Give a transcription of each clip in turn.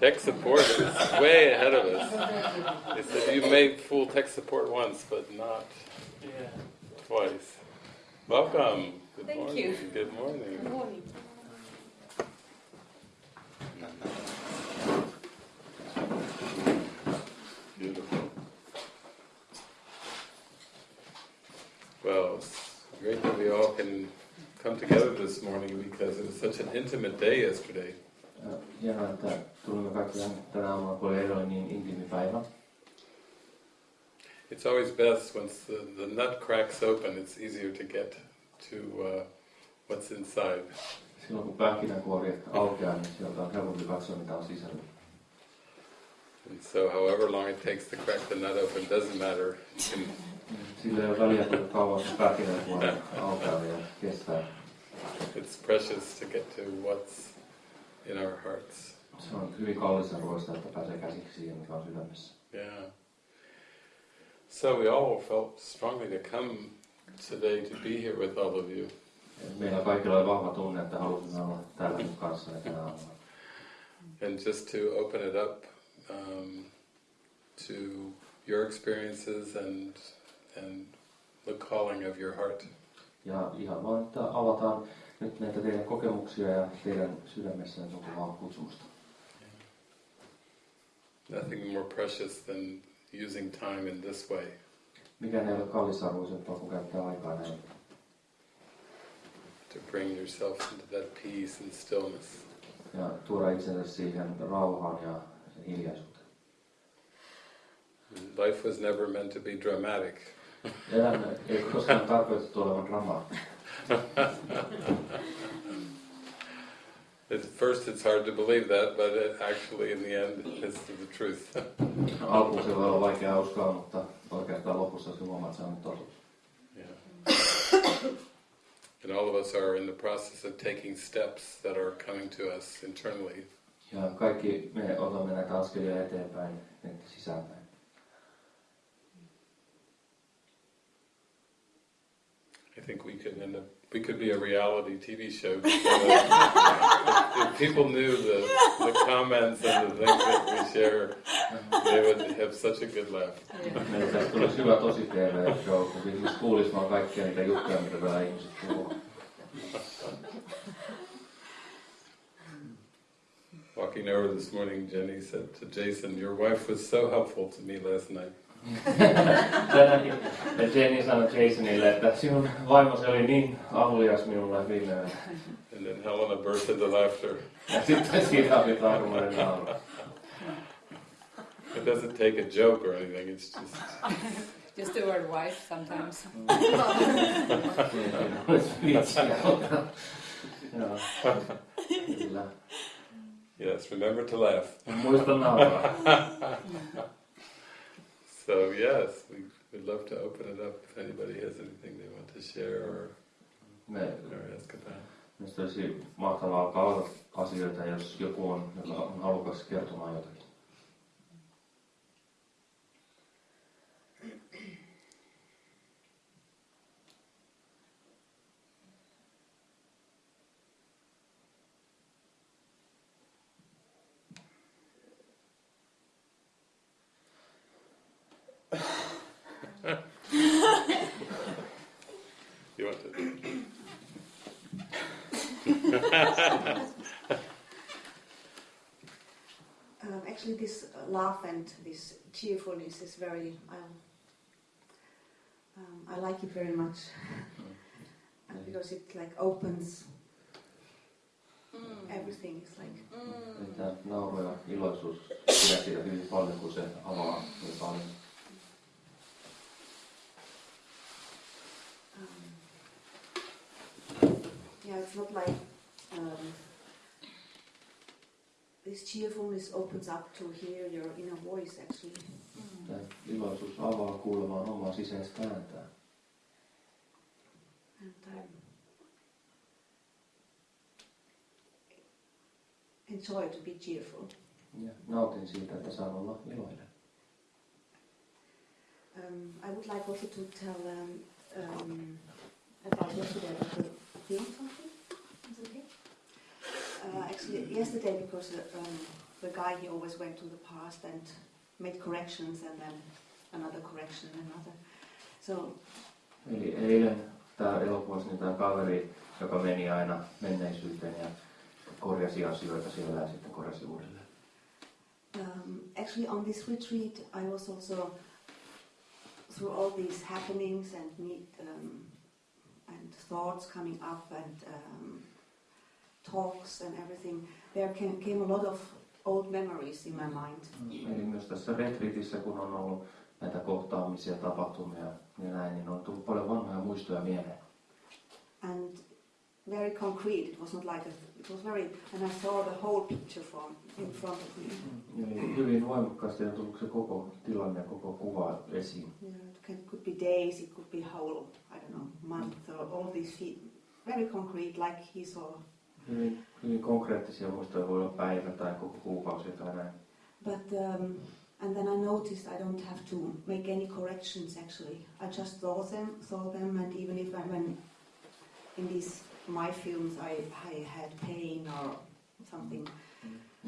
Tech support is way ahead of us. They said you may fool tech support once, but not Yeah. twice. Welcome. Good Thank morning. you. Good morning. Good morning. Beautiful. Well, it's great that we all can come together this morning because it was such an intimate day yesterday. Ja Hienoa, että tulimme kaikki tänne tänä aamuna, kun oli eilen niin intiimi päivä. It's always best once the, the nut cracks open, it's easier to get to uh, what's inside. Silloin kun pähkinänkuori aukeaa, niin sieltä on helpompi katsoa, mitä on sisällä. And so however long it takes to crack the nut open doesn't matter. Sillä ei ole väliä, kuinka kauan se pähkinänkuori aukeaa ja kestää. It's precious to get to what's in our hearts. Se on hyvin kallis arvoista, että pääsee käsiksi siihen, mikä on sydämessä. Yeah. So we all felt strongly to come today to be here with all of you. Meillä kaikilla oli vahva tunne, että halusimme olla täällä. And just to open it up um, to your experiences and and the calling of your heart. Ja ihan vaan, että avataan nyt näitä teidän kokemuksia ja teidän sydämessään sopivaa kutsumusta. Nothing more precious than using time in this way. Mikään ei ole kallisarvoisempaa kuin käyttää aikaa näin. To bring yourself into that peace and stillness. Ja tuoda itsensä siihen rauhaan ja hiljaisuuteen. Life was never meant to be dramatic. Elämä ei koskaan tarkoitettu olevan dramaattista. At first it's hard to believe that, but it actually in the end it's the truth. Alkuun se voi olla vaikea uskoa, mutta oikeastaan lopussa se huomaa, että se on totuus. Yeah. and all of us are in the process of taking steps that are coming to us internally. Ja kaikki me otamme näitä askelia eteenpäin, että sisäänpäin. I think we could end up, we could be a reality TV show. if, if people knew the, the comments and the things that we share, they would have such a good laugh. Meillä tulisi hyvä tosi TV-show, kun ihmiset kuulisi vaan kaikkia niitä juttuja, mitä täällä ihmiset puhuu. Walking over this morning, Jenny said to Jason, "Your wife was so helpful to me last night." Tänäkin ja Jenny sanoi Jasonille, että sinun vaimosi oli niin avulias minulle viime yönä. And then Helena burst into laughter. Ja sitten siitä oli taikumainen nauru. It doesn't take a joke or anything. It's just Just the word wife sometimes. Vitsiä, mutta... Joo, kyllä. yes. Remember to laugh. Muista nauraa. So yes, we would love to open it up if anybody has anything they want to share or, or ask about. Minusta olisi mahtavaa alkaa asioita, jos joku on, joka on halukas kertomaan jotakin. You want to? Um, actually, this uh, laugh and this cheerfulness is very. Um, um, I like it very much, and because it like opens everything. It's like Että nauru ja iloisuus pidän siitä hyvin paljon, kun se avaa niin paljon. um, yeah, it's not like um, this cheerfulness opens up to hear your inner voice actually. Tämä iloisuus avaa kuulemaan omaa sisäistä ääntään. And I enjoy to be cheerful. Ja nautin siitä, että saan olla iloinen. Um, I would like also to tell um, um, about yesterday about the film something. Is it okay? Uh, actually, yesterday because uh, um, the guy he always went to the past and made corrections and then another correction and another. So Eli eilen tämä elokuvassa niin tämä kaveri, joka meni aina menneisyyteen ja korjasi asioita siellä ja sitten korjasi uudelleen. um, actually on this retreat I was also through all these happenings and meet um, and thoughts coming up and um, talks and everything. There came, came a lot of old memories in my mind. Eli myös tässä retriitissä, kun on ollut näitä kohtaamisia, tapahtumia ja näin, niin on tullut paljon vanhoja muistoja mieleen. and very concrete. It was not like a, it was very, and I saw the whole picture from in front of me. Eli hyvin voimakkaasti on tullut se koko tilanne ja koko kuva esiin. Yeah, it can, could be days, it could be whole, I don't know, month or all these feet, very concrete, like he saw. Hyvin, hyvin konkreettisia muistoja voi olla päivä tai koko kuukausi tai näin. But um, and then I noticed I don't have to make any corrections. Actually, I just saw them, saw them, and even if I when in these my films I I had pain or something,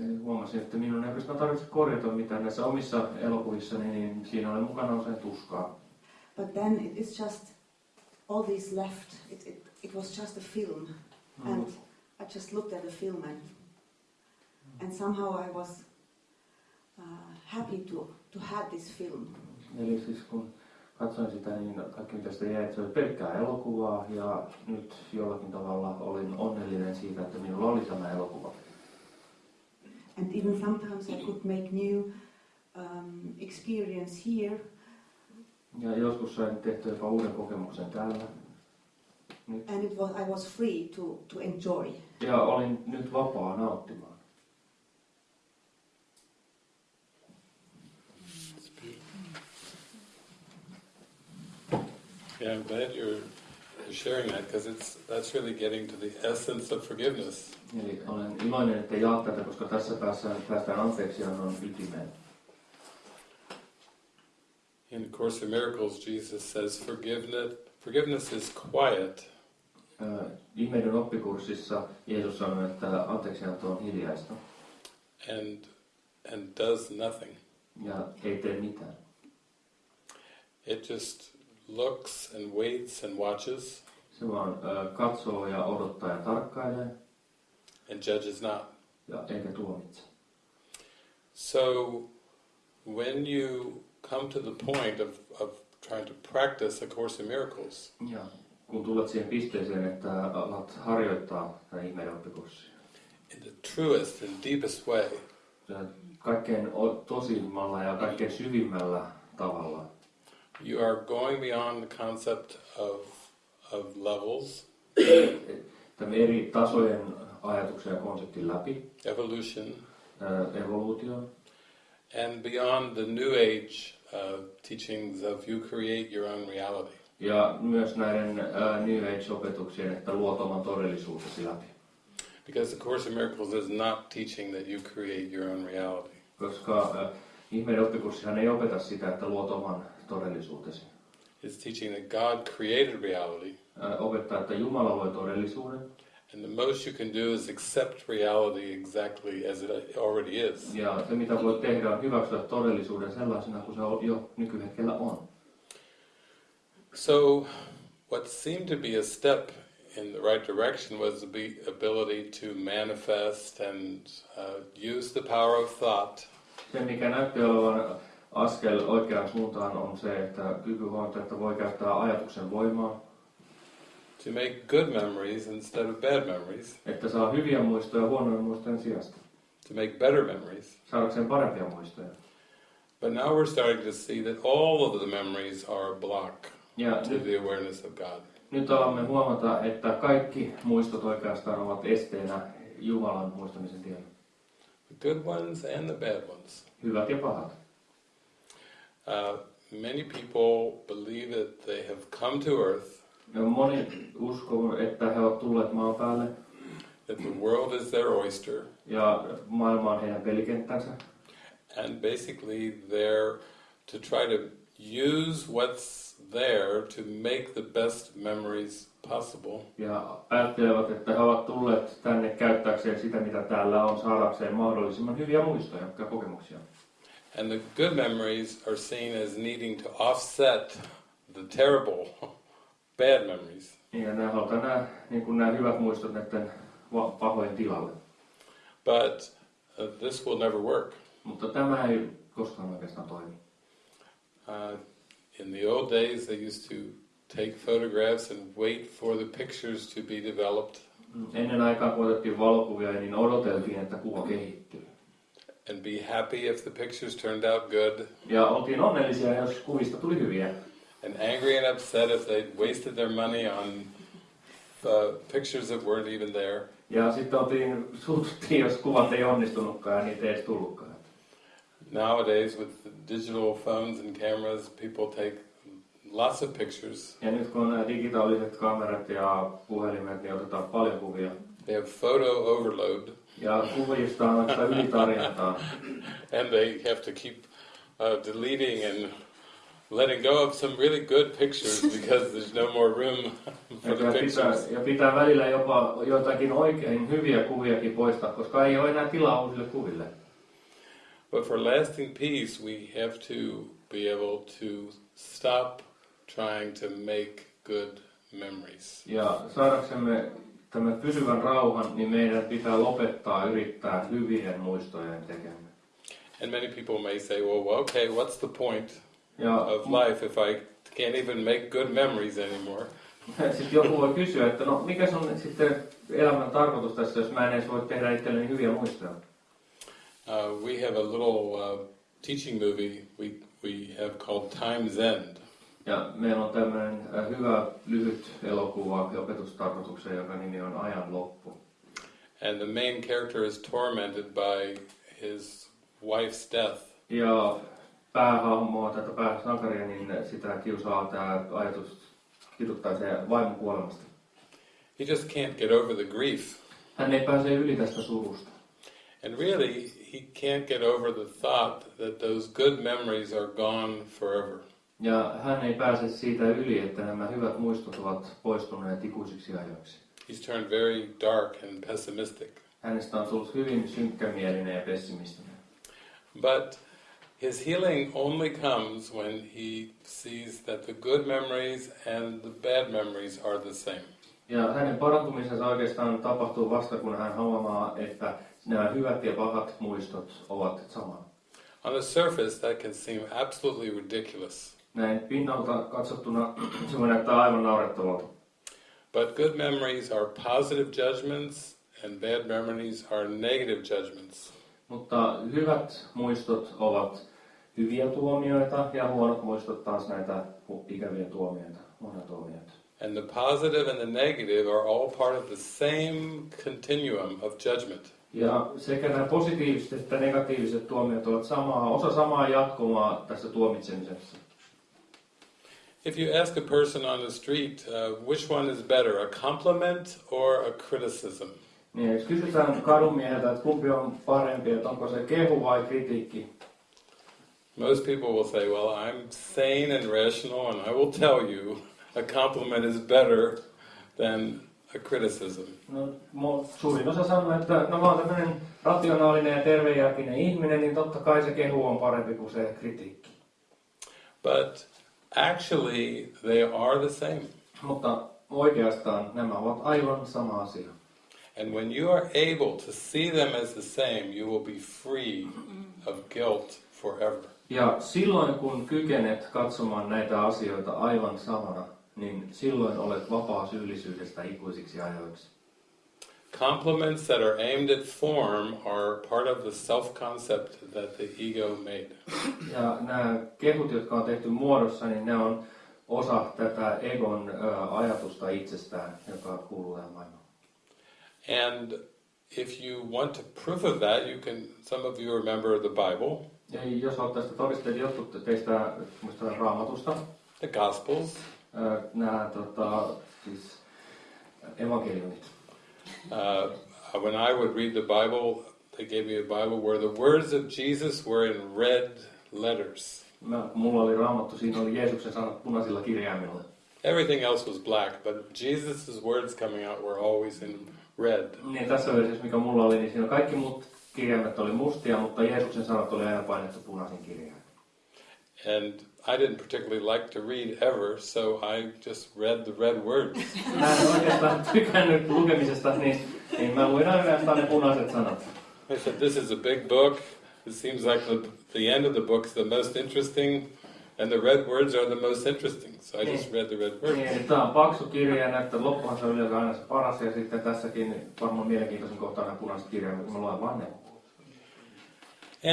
Eli huomasin, että minun ei oikeastaan tarvitse korjata mitään näissä omissa elokuvissani, niin siinä oli mukana usein tuskaa. But then it is just all these left. It, it, it was just a film, and I just looked at the film and and somehow I was uh, happy to to have this film. Eli siis kun katsoin sitä, niin kaikki mitä sitä jäi, että se oli pelkkää elokuvaa ja nyt jollakin tavalla olin onnellinen siitä, että minulla oli tämä elokuva. And even sometimes I could make new um, experience here, Ja joskus sain tehtyä jopa uuden kokemuksen täällä. Nyt. and it was I was free to to enjoy. Ja olin nyt vapaa nauttimaan. Yeah, I'm glad you're, you're sharing that because it's that's really getting to the essence of forgiveness. Eli olen iloinen, että jaat tätä, koska tässä päästään, päästään anteeksiannon ytimeen. In the Course in Miracles, Jesus says forgiveness forgiveness is quiet, Ihmeiden oppikurssissa Jeesus sanoi, että anteeksianto on hiljaista and and does nothing. ja ei tee mitään. It just looks and waits and watches Se vaan katsoo ja odottaa ja tarkkailee and judges not. ja eikä tuomitse. So when you come to the point of, of trying to practice A Course in Miracles, Ja kun tulet siihen pisteeseen, että alat harjoittaa tätä ihmeiden oppikurssia, in the truest and deepest way, ja kaikkein tosimmalla ja kaikkein syvimmällä tavalla, you are going beyond the concept of, of levels, tämän eri tasojen ajatuksen ja konseptin läpi, evolution, ää, evoluution, and beyond the New Age uh, teachings of you create your own reality. Ja myös näiden ää, New Age-opetuksien, että luot oman todellisuutesi läpi. Because A Course in Miracles is not teaching that you create your own reality. Koska ää, ihmeiden oppikurssihan ei opeta sitä, että luot oman todellisuutesi. It's teaching that God created reality, Ää, opettaa, että Jumala loi todellisuuden, and the most you can do is accept reality exactly as it already is. ja se mitä voi tehdä on hyväksyä todellisuuden sellaisena kuin se jo nykyhetkellä on. So, what seemed to be a step in the right direction was the ability to manifest and uh, use the power of thought. Se, mikä näytti olevan askel oikeaan suuntaan, on se, että kyky että voi käyttää ajatuksen voimaa, to make good memories instead of bad memories, että saa hyviä muistoja huonojen muistojen sijasta, to make better memories. saadakseen parempia muistoja. But now we're starting to see that all of the memories are a block Ja to nyt, the awareness of God. nyt alamme huomata, että kaikki muistot oikeastaan ovat esteenä Jumalan muistamisen tiellä. The good ones and the bad ones. Hyvät ja pahat. Uh, many people believe that they have come to earth, Ja moni uskoo, että he ovat tulleet maan päälle that the world is their oyster, ja maailma on heidän pelikenttänsä. and basically they're to try to use what's there to make the best memories possible. Ja ajattelevat, että he ovat tulleet tänne käyttääkseen sitä, mitä täällä on, saadakseen mahdollisimman hyviä muistoja ja kokemuksia. And the good memories are seen as needing to offset the terrible bad memories. Ja nämä halutaan nämä, niin kuin nämä hyvät muistot näiden pahojen tilalle. But uh, this will never work. Mutta tämä ei koskaan oikeastaan toimi. Uh, in the old days, they used to take photographs and wait for the pictures to be developed Ennen aikaa, kun valokuvia, niin odoteltiin, että kuva kehittyy. and be happy if the pictures turned out good, Ja oltiin onnellisia, jos kuvista tuli hyviä. and angry and upset if they'd wasted their money on uh, pictures that weren't even there. Ja sitten oltiin, suututtiin, jos kuvat ei onnistunutkaan ja niitä ei edes tullutkaan. Nowadays, with the digital phones and cameras, people take lots of pictures. Ja nyt kun digitaaliset kamerat ja puhelimet, niin otetaan paljon kuvia. They have photo overload, Ja kuvista on oikeastaan ylitarjontaa. and they have to keep uh, deleting and letting go of some really good pictures because there's no more room for the pitää, pictures. ja pitää välillä jopa joitakin oikein hyviä kuviakin poistaa, koska ei ole enää tilaa uusille kuville. But for lasting peace, we have to be able to stop trying to make good memories. Ja saadaksemme tämän pysyvän rauhan, niin meidän pitää lopettaa yrittää hyvien muistojen tekemään. And many people may say, well, okay, what's the point Ja of life if I can't even make good memories anymore? sitten joku voi kysyä, että no mikä on sitten elämän tarkoitus tässä, jos mä en edes voi tehdä itselleni hyviä muistoja. Uh, we have a little uh, teaching movie we, we have called Time's End. Ja meillä on tämmöinen äh, hyvä lyhyt elokuva opetustarkoitukseen, joka nimi on Ajan loppu. And the main character is tormented by his wife's death. Ja päähahmoa, tätä pääsankaria, niin sitä kiusaa tämä ajatus kiduttaa se vaimon kuolemasta. He just can't get over the grief. Hän ei pääse yli tästä surusta. And really, he can't get over the thought that those good memories are gone forever. Ja hän ei pääse siitä yli, että nämä hyvät muistot ovat poistuneet ikuisiksi ajoiksi. He's turned very dark and pessimistic. Hänestä on tullut hyvin synkkämielinen ja pessimistinen. But his healing only comes when he sees that the good memories and the bad memories are the same. Ja hänen parantumisensa oikeastaan tapahtuu vasta, kun hän huomaa, että nämä hyvät ja pahat muistot ovat sama. On the surface, that can seem absolutely ridiculous. Näin pinnalta katsottuna se voi näyttää aivan naurettavalta. But good memories are positive judgments, and bad memories are negative judgments. Mutta hyvät muistot ovat hyviä tuomioita ja huonot muistot taas näitä ikäviä tuomioita, huonoja tuomioita. And the positive and the negative are all part of the same continuum of judgment. Ja sekä nämä positiiviset että negatiiviset tuomiot ovat samaa, osa samaa jatkumaa tässä tuomitsemisessa. If you ask a person on the street, uh, which one is better, a compliment or a criticism? Niin, jos kysytään kadunmieheltä, että kumpi on parempi, että onko se kehu vai kritiikki, Most people will say, Well, I'm sane and rational, and I will tell you a compliment is better than a criticism. No, suurin osa sanoo, että no mä oon tämmöinen rationaalinen ja tervejärkinen ihminen, niin totta kai se kehu on parempi kuin se kritiikki. But actually, they are the same. Mutta oikeastaan nämä ovat aivan sama asia. And when you are able to see them as the same, you will be free of guilt forever. Ja silloin kun kykenet katsomaan näitä asioita aivan samana, niin silloin olet vapaa syyllisyydestä ikuisiksi ajoiksi. Compliments that are aimed at form are part of the self concept that the ego made. Ja nämä kehut, jotka on tehty muodossa, niin ne on osa tätä egon ö, ajatusta itsestään, joka kuuluu tähän maailmaan. And if you want to proof of that, you can, some of you remember the Bible, Ja jos olet tästä todisteet, jotkut teistä muistavat raamatusta, the Gospels. Ö, nämä tota, siis evankeliumit. Uh, when I would read the Bible, they gave me a Bible where the words of Jesus were in red letters. mä, mulla oli raamattu, siinä oli Jeesuksen sanat punaisilla kirjaimilla. Everything else was black, but Jesus' words coming out were always in red. Niin tässä mikä mulla oli, niin siinä kaikki muut kirjaimet oli mustia, mutta Jeesuksen sanat oli aina painettu punaisin kirjaimin. And I didn't particularly like to read ever, so I just read the red words. Mä en oikeastaan tykännyt lukemisesta, niin, niin mä luin ainoastaan ne punaiset sanat. I said, This is a big book. It seems like the, the end of the book is the most interesting, and the red words are the most interesting. So I just read the red words. Niin, tämä on paksu kirja ja näyttää loppuhan se on yleensä aina paras ja sitten tässäkin varmaan mielenkiintoisin kohta on punaiset kirjaimet, kun mä luen vaan ne.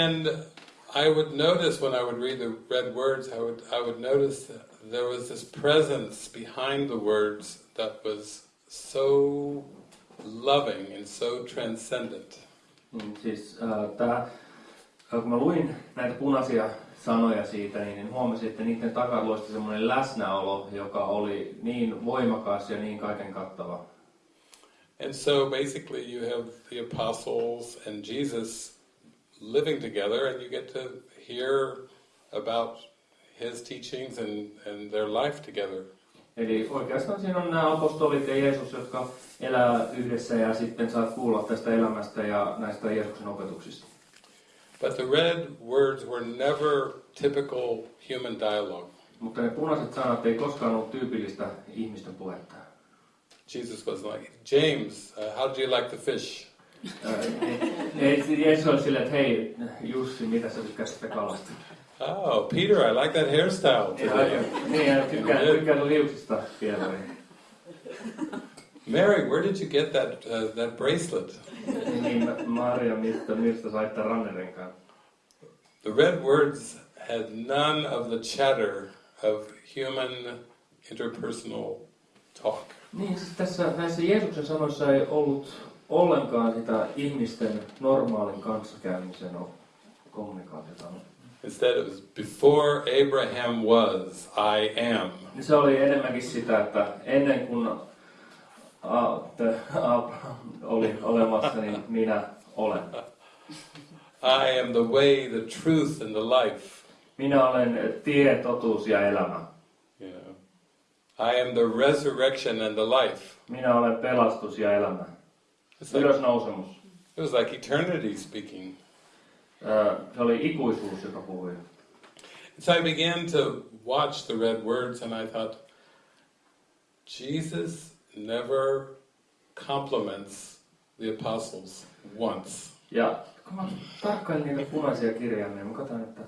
And I would notice when I would read the red words, I would I would notice that there was this presence behind the words that was so loving and so transcendent. Niin, siis äh, tää, äh, kun mä luin näitä punaisia sanoja siitä, niin, niin huomasin, että niiden takana luosti semmoinen läsnäolo, joka oli niin voimakas ja niin kaiken kattava. And so basically you have the apostles and Jesus living together and you get to hear about his teachings and, and their life together. Eli oikeastaan siinä on nämä apostolit ja Jeesus, jotka elää yhdessä ja sitten saat kuulla tästä elämästä ja näistä Jeesuksen opetuksista. But the red words were never typical human dialogue. Mutta ne punaiset sanat ei koskaan ollut tyypillistä ihmisten puhetta. Jesus was like, James, uh, how did you like the fish? Jeesus että hei Jussi, mitä sä tykkäsit sitä kalasta? Oh, Peter, I like that hairstyle today. niin, tykkään, tykkään liuksista vielä. Mary, where did you get that uh, that bracelet? Niin, Maria, mistä, mistä sait tämän rannerenkaan? The red words had none of the chatter of human interpersonal talk. Niin, siis tässä näissä Jeesuksen sanoissa ei ollut ollenkaan sitä ihmisten normaalin kanssakäymisen kommunikaatiota. Instead, it was before Abraham was, I am. Niin Se oli enemmänkin sitä, että ennen kuin Abraham oli olemassa, niin minä olen. I am the way, the truth, and the life. Minä olen tie, totuus ja elämä. Know, I am the resurrection and the life. Minä olen pelastus ja elämä. Ylösnousemus. it was like eternity speaking. Ö, Se oli ikuisuus, joka puhui. So I began to watch the red words and I thought, Jesus never compliments the apostles once. Ja kun mä tarkkailin niitä punaisia kirjaimia, mä katsoin, että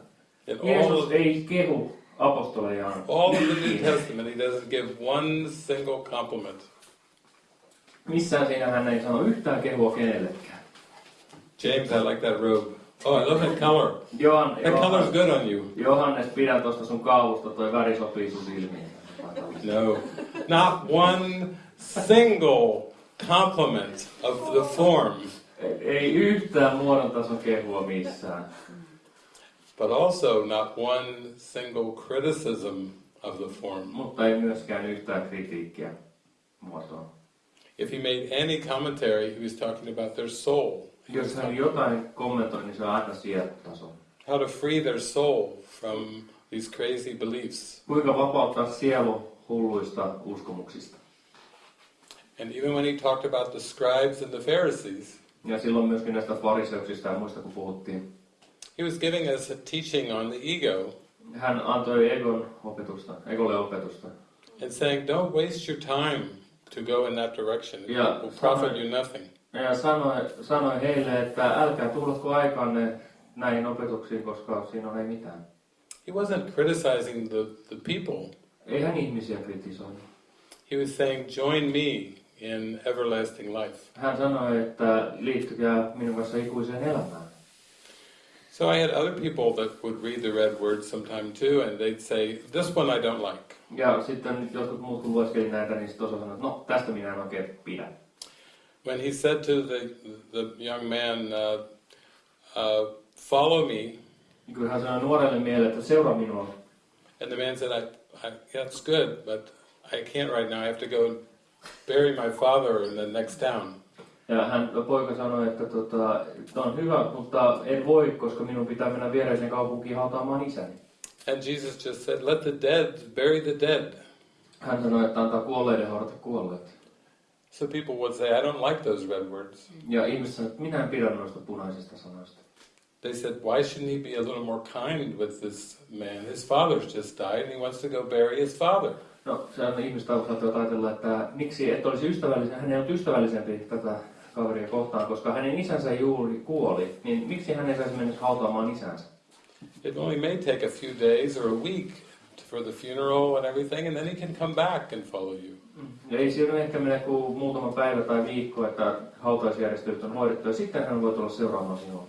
In all Jeesus of, ei kehu apostolejaan. all of the New Testament, he doesn't give one single compliment. Missään siinä hän ei sano yhtään kehua kenellekään. James, I like that robe. Oh, I love that color. Johan, That color's Johannes, good on you. Johannes, pidä tuosta sun kaavusta, toi väri sopii sun silmiin. No, not one single compliment of the form, Ei yhtään muodon tason kehua missään. but also not one single criticism of the form. Mutta ei myöskään yhtään kritiikkiä muotoon. If he made any commentary, he was talking about their soul. He Jos hän jotain kommentoi, niin se on aina sielutaso. how to free their soul from these crazy beliefs. Kuinka vapauttaa sielu hulluista uskomuksista. And even when he talked about the scribes and the Pharisees, Ja silloin myöskin näistä fariseuksista ja muista kun puhuttiin. he was giving us a teaching on the ego Hän antoi Egon opetusta, Egolle opetusta. and saying, don't waste your time to go in that direction. It Yeah. will profit you nothing. Ja sanoi, sanoi heille, että älkää tuhlatko aikanne näihin opetuksiin, koska siinä ei mitään. He wasn't criticizing the, the people. Ei hän ihmisiä kritisoinut. He was saying, join me in everlasting life. Hän sanoi, että liittykää minun kanssa ikuiseen elämään. So I had other people that would read the red words sometime too, and they'd say, this one I don't like. Ja sitten jotkut muut kun lueskeli näitä, niin sitten osa sanoi, että no tästä minä en oikein pidä. When he said to the, the young man, uh, uh, follow me, Niin Kun hän sanoi nuorelle miehelle, että seuraa minua. and the man said, I, I, that's good, but I can't right now. I have to go and bury my father in the next town. Ja hän, poika sanoi, että tota, on hyvä, mutta en voi, koska minun pitää mennä viereiseen kaupunkiin hautaamaan isäni. And Jesus just said, let the dead bury the dead. Hän sanoi, että antaa kuolleiden haudata kuolleet. So people would say, I don't like those red words. Ja ihmiset että minä en pidä noista punaisista sanoista. They said, why shouldn't he be a little more kind with this man? His father's just died and he wants to go bury his father. No, se on ihmiset saattavat ajatella, että miksi et olisi ystävällisen, hän ei ollut ystävällisempi tätä kaveria kohtaan, koska hänen isänsä juuri kuoli, niin miksi hän ei saisi mennä hautaamaan isänsä? It only may take a few days or a week for the funeral and everything, and then he can come back and follow you. Ja ei siinä ehkä mene kuin muutama päivä tai viikko, että hautausjärjestelyt on hoidettu, ja sitten hän voi tulla seuraamaan sinua.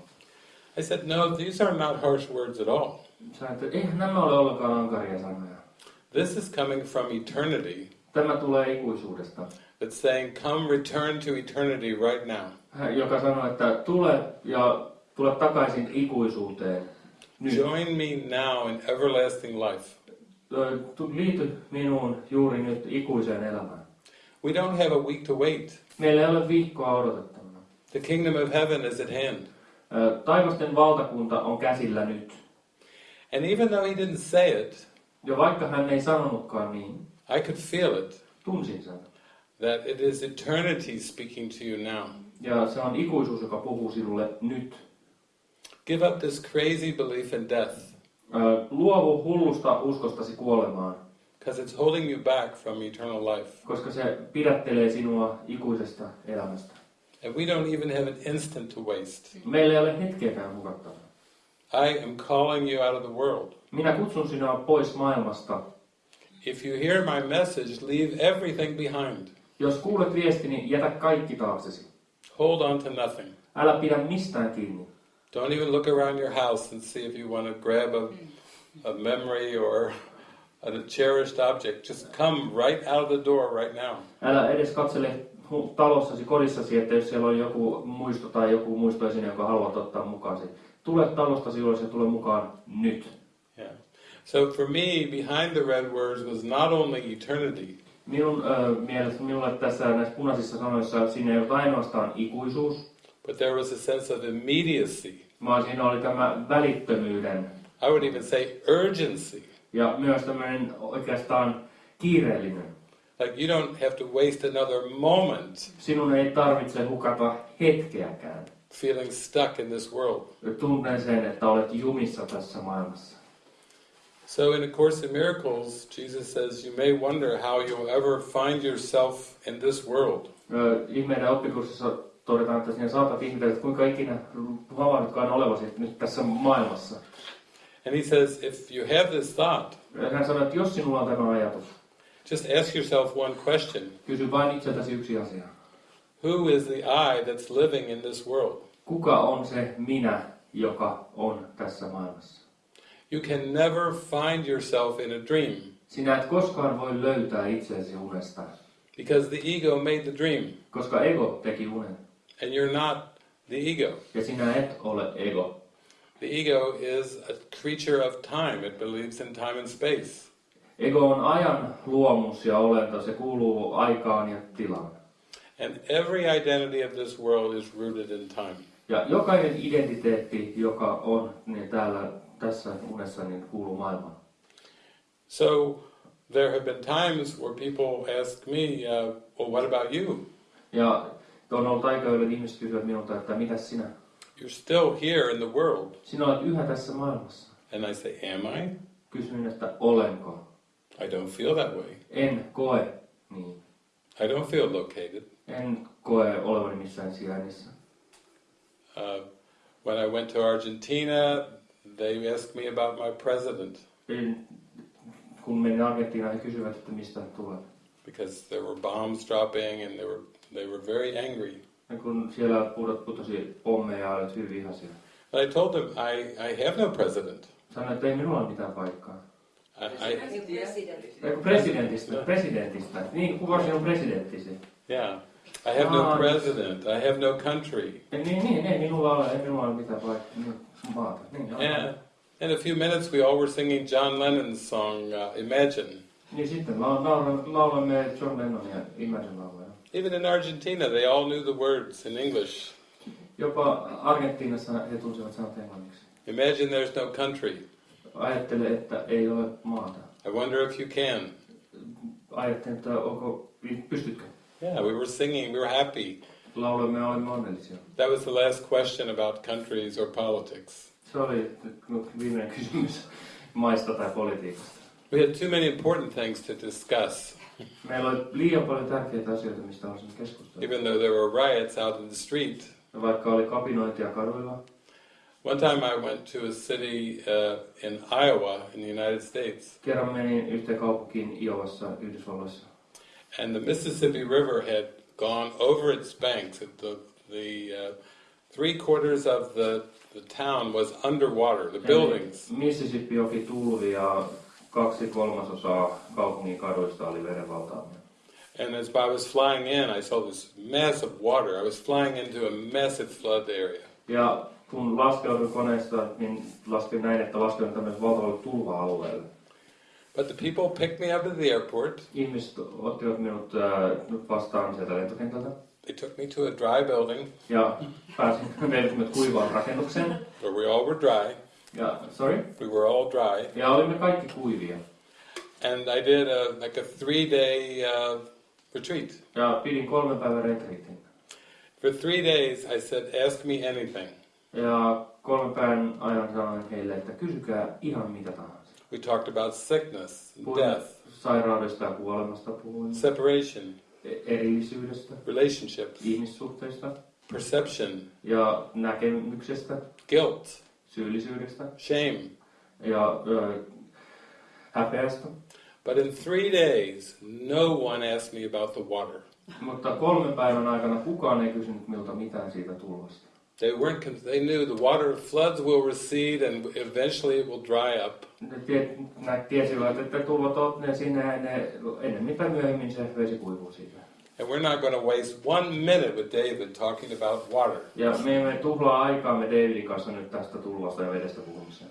I said, no, these are not harsh words at all. Sä että eihän nämä ole ollenkaan ankaria sanoja. This is coming from eternity. Tämä tulee ikuisuudesta, It's saying, come return to eternity right now. Hän- joka sanoo, että tule ja tule takaisin ikuisuuteen. Nyt. Join me now in everlasting life. Liity minuun juuri nyt ikuiseen elämään. We don't have a week to wait. Meillä ei ole viikkoa odotettavana. The kingdom of heaven is at hand. Taivasten valtakunta on käsillä nyt. And even though he didn't say it, Ja vaikka hän ei sanonutkaan niin, I could feel it. tunsin sen. That it is eternity speaking to you now. Ja se on ikuisuus, joka puhuu sinulle nyt. Give up this crazy belief in death, Luovu hullusta uskostasi kuolemaan, because it's holding you back from eternal life. koska se pidättelee sinua ikuisesta elämästä. And we don't even have an instant to waste. Meillä ei ole hetkeäkään hukattavaa. I am calling you out of the world. Minä kutsun sinua pois maailmasta. If you hear my message, leave everything behind. Jos kuulet viestini, jätä kaikki taaksesi. Hold on to nothing. Älä pidä mistään kiinni. Don't even look around your house and see if you want to grab a, a memory or a cherished object. Just come right out of the door right now. Älä edes katsele talossasi, kodissasi, että jos siellä on joku muisto tai joku muistoesine, jonka haluat ottaa mukaasi. Tule talostasi ulos ja tule mukaan nyt. Yeah. So for me, behind the red words was not only eternity, Minun ö, mielestä minulle tässä näissä punaisissa sanoissa siinä ei ollut ainoastaan ikuisuus, but there was a sense of immediacy. Vaan siinä oli tämä välittömyyden I would even say urgency. ja myös tämmöinen oikeastaan kiireellinen. Like you don't have to waste another moment Sinun ei tarvitse hukata hetkeäkään. feeling stuck in this world. Tunnen sen, että olet jumissa tässä maailmassa. So in A Course in Miracles, Jesus says you may wonder how you'll ever find yourself in this world. Ihmeiden oppikurssissa todetaan, että sinä saatat ihmetellä, että kuinka ikinä havahdutkaan olevasi nyt tässä maailmassa. And he says if you have this thought, Hän sanoi, että jos sinulla on tämä ajatus, just ask yourself one question. kysy vain itseltäsi yksi asia. Who is the I that's living in this world? Kuka on se minä, joka on tässä maailmassa? You can never find yourself in a dream Sinä et koskaan voi löytää itseäsi unesta, because the ego made the dream koska ego teki unen. And you're not the ego. Ja sinä et ole ego. The ego is a creature of time. It believes in time and space. Ego on ajan luomus ja olento, se kuuluu aikaan ja tilaan. And every identity of this world is rooted in time. Ja jokainen identiteetti, joka on niin täällä tässä unessa, niin kuuluu maailmaan. So there have been times where people ask me, uh, well, what about you? Ja aika, jolloin ihmiset kysyvät minulta, että mitä sinä? You're still here in the world. Sinä olet yhä tässä maailmassa. And I say, am I? Kysyn, että olenko? I don't feel that way. En koe niin. I don't feel located. En koe olevani missään sijainnissa. Uh, when I went to Argentina, they asked me about my president En, kun menin Argentiinaan, he kysyvät, että mistä tulet. because there were bombs dropping and there were they were very angry. Ja kun siellä pudot, putosi pommeja ja olet hyvin vihaisia. But I told them I, I have no president. Sanoin, että ei minulla ole mitään paikkaa. I, I Ei kun presidentistä, presidentistä. Niin, kuka sinun presidenttisi? yeah. I have no Ah. president. I have no country. Ei, niin, niin, ei minulla ole, ei minulla ole mitään paikkaa. Niin, maata. Niin, joo. And in a few minutes, we all were singing John Lennon's song uh, "Imagine." Niin sitten la- laulamme, laulamme John Lennonia Imagine lauluja. Even in Argentina, they all knew the words in English. Jopa Argentiinassa he tunsivat sanat englanniksi. Imagine there's no country. ajattele, että ei ole maata. I wonder if you can. Ajattelin, että onko, pystytkö? Yeah, we were singing, we were happy. Lauloimme olimme onnellisia. That was the last question about countries or politics. Se oli viimeinen kysymys maista tai politiikasta. We had too many important things to discuss, Meillä oli liian paljon tärkeitä asioita, mistä keskustella. even though there were riots out in the street. Ja Vaikka oli kapinointia kaduilla. One time I went to a city uh, in Iowa in the United States, Kerran menin yhteen kaupunkiin Iovassa, Yhdysvalloissa. and the Mississippi River had gone over its banks. The, the uh, three quarters of the, the town was underwater, the buildings. Mississippi joki tulvi ja kaksi kolmasosaa kaupungin kaduista oli verenvaltaamia. And as I was flying in, I saw this massive water. I was flying into a massive flood area. Ja kun laskeuduin koneesta, niin laskin näin, että laskeudun tämmöiselle valtavalle tulva-alueelle. But the people picked me up at the airport. Ihmiset ottivat minut äh, vastaan sieltä lentokentältä. They took me to a dry building Ja pääsin minut kuivaan rakennukseen. where we all were dry. Ja, sorry? We were all dry. Ja olimme kaikki kuivia. And I did a, like a three day uh, retreat. Ja pidin kolmen päivän retriitin. For three days, I said, Ask me anything. Ja kolmen päivän ajan sanoin heille, että kysykää ihan mitä tahansa. We talked about sickness, Puhuin death, sairaudesta ja kuolemasta, puhuin separation, erillisyydestä, relationships, ihmissuhteista perception, ja näkemyksestä, guilt, syyllisyydestä shame. ja ö, häpeästä. But in three days, no one asked me about the water. Mutta kolmen päivän aikana kukaan ei kysynyt minulta mitään siitä tulvasta. They weren't. They knew the water floods will recede and eventually it will dry up. Ne tiesivät, että tulvat ne sinne ja ne, ennemmin tai myöhemmin se vesi kuivuu siitä. And we're not going to waste one minute with David talking about water. Ja me emme tuhlaa aikaamme Davidin kanssa nyt tästä tulvasta ja vedestä puhumiseen.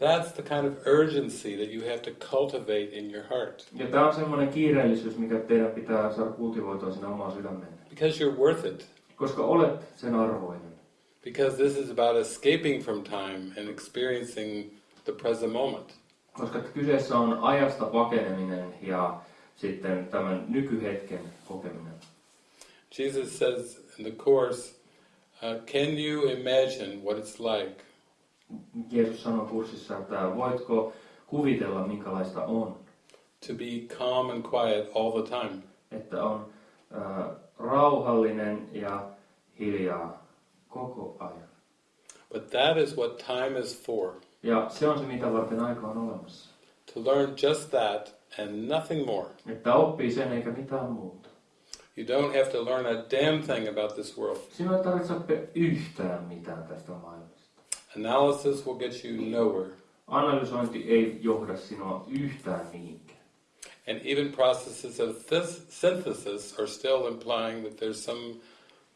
That's the kind of urgency that you have to cultivate in your heart. Ja tämä on semmoinen kiireellisyys, mikä teidän pitää saada kultivoitua sinne omaan sydämenne. Because you're worth it. Koska olet sen arvoinen. Because this is about escaping from time and experiencing the present moment. Koska kyseessä on ajasta pakeneminen ja sitten tämän nykyhetken kokeminen. Jesus says in the Course, uh, Can you imagine what it's like Jeesus sanoi kurssissa, että voitko kuvitella minkälaista on, to be calm and quiet all the time? että on äh, rauhallinen ja hiljaa koko ajan. But that is what time is for. Ja se on se, mitä varten aika on olemassa. To learn just that and nothing more. Että sen eikä mitään muuta. You don't have to learn a damn thing about this world. Sinun ei tarvitse oppia yhtään mitään tästä maailmasta. Analysis will get you nowhere. Analysointi ei johda sinua yhtään mihinkään. And even processes of this synthesis are still implying that there's some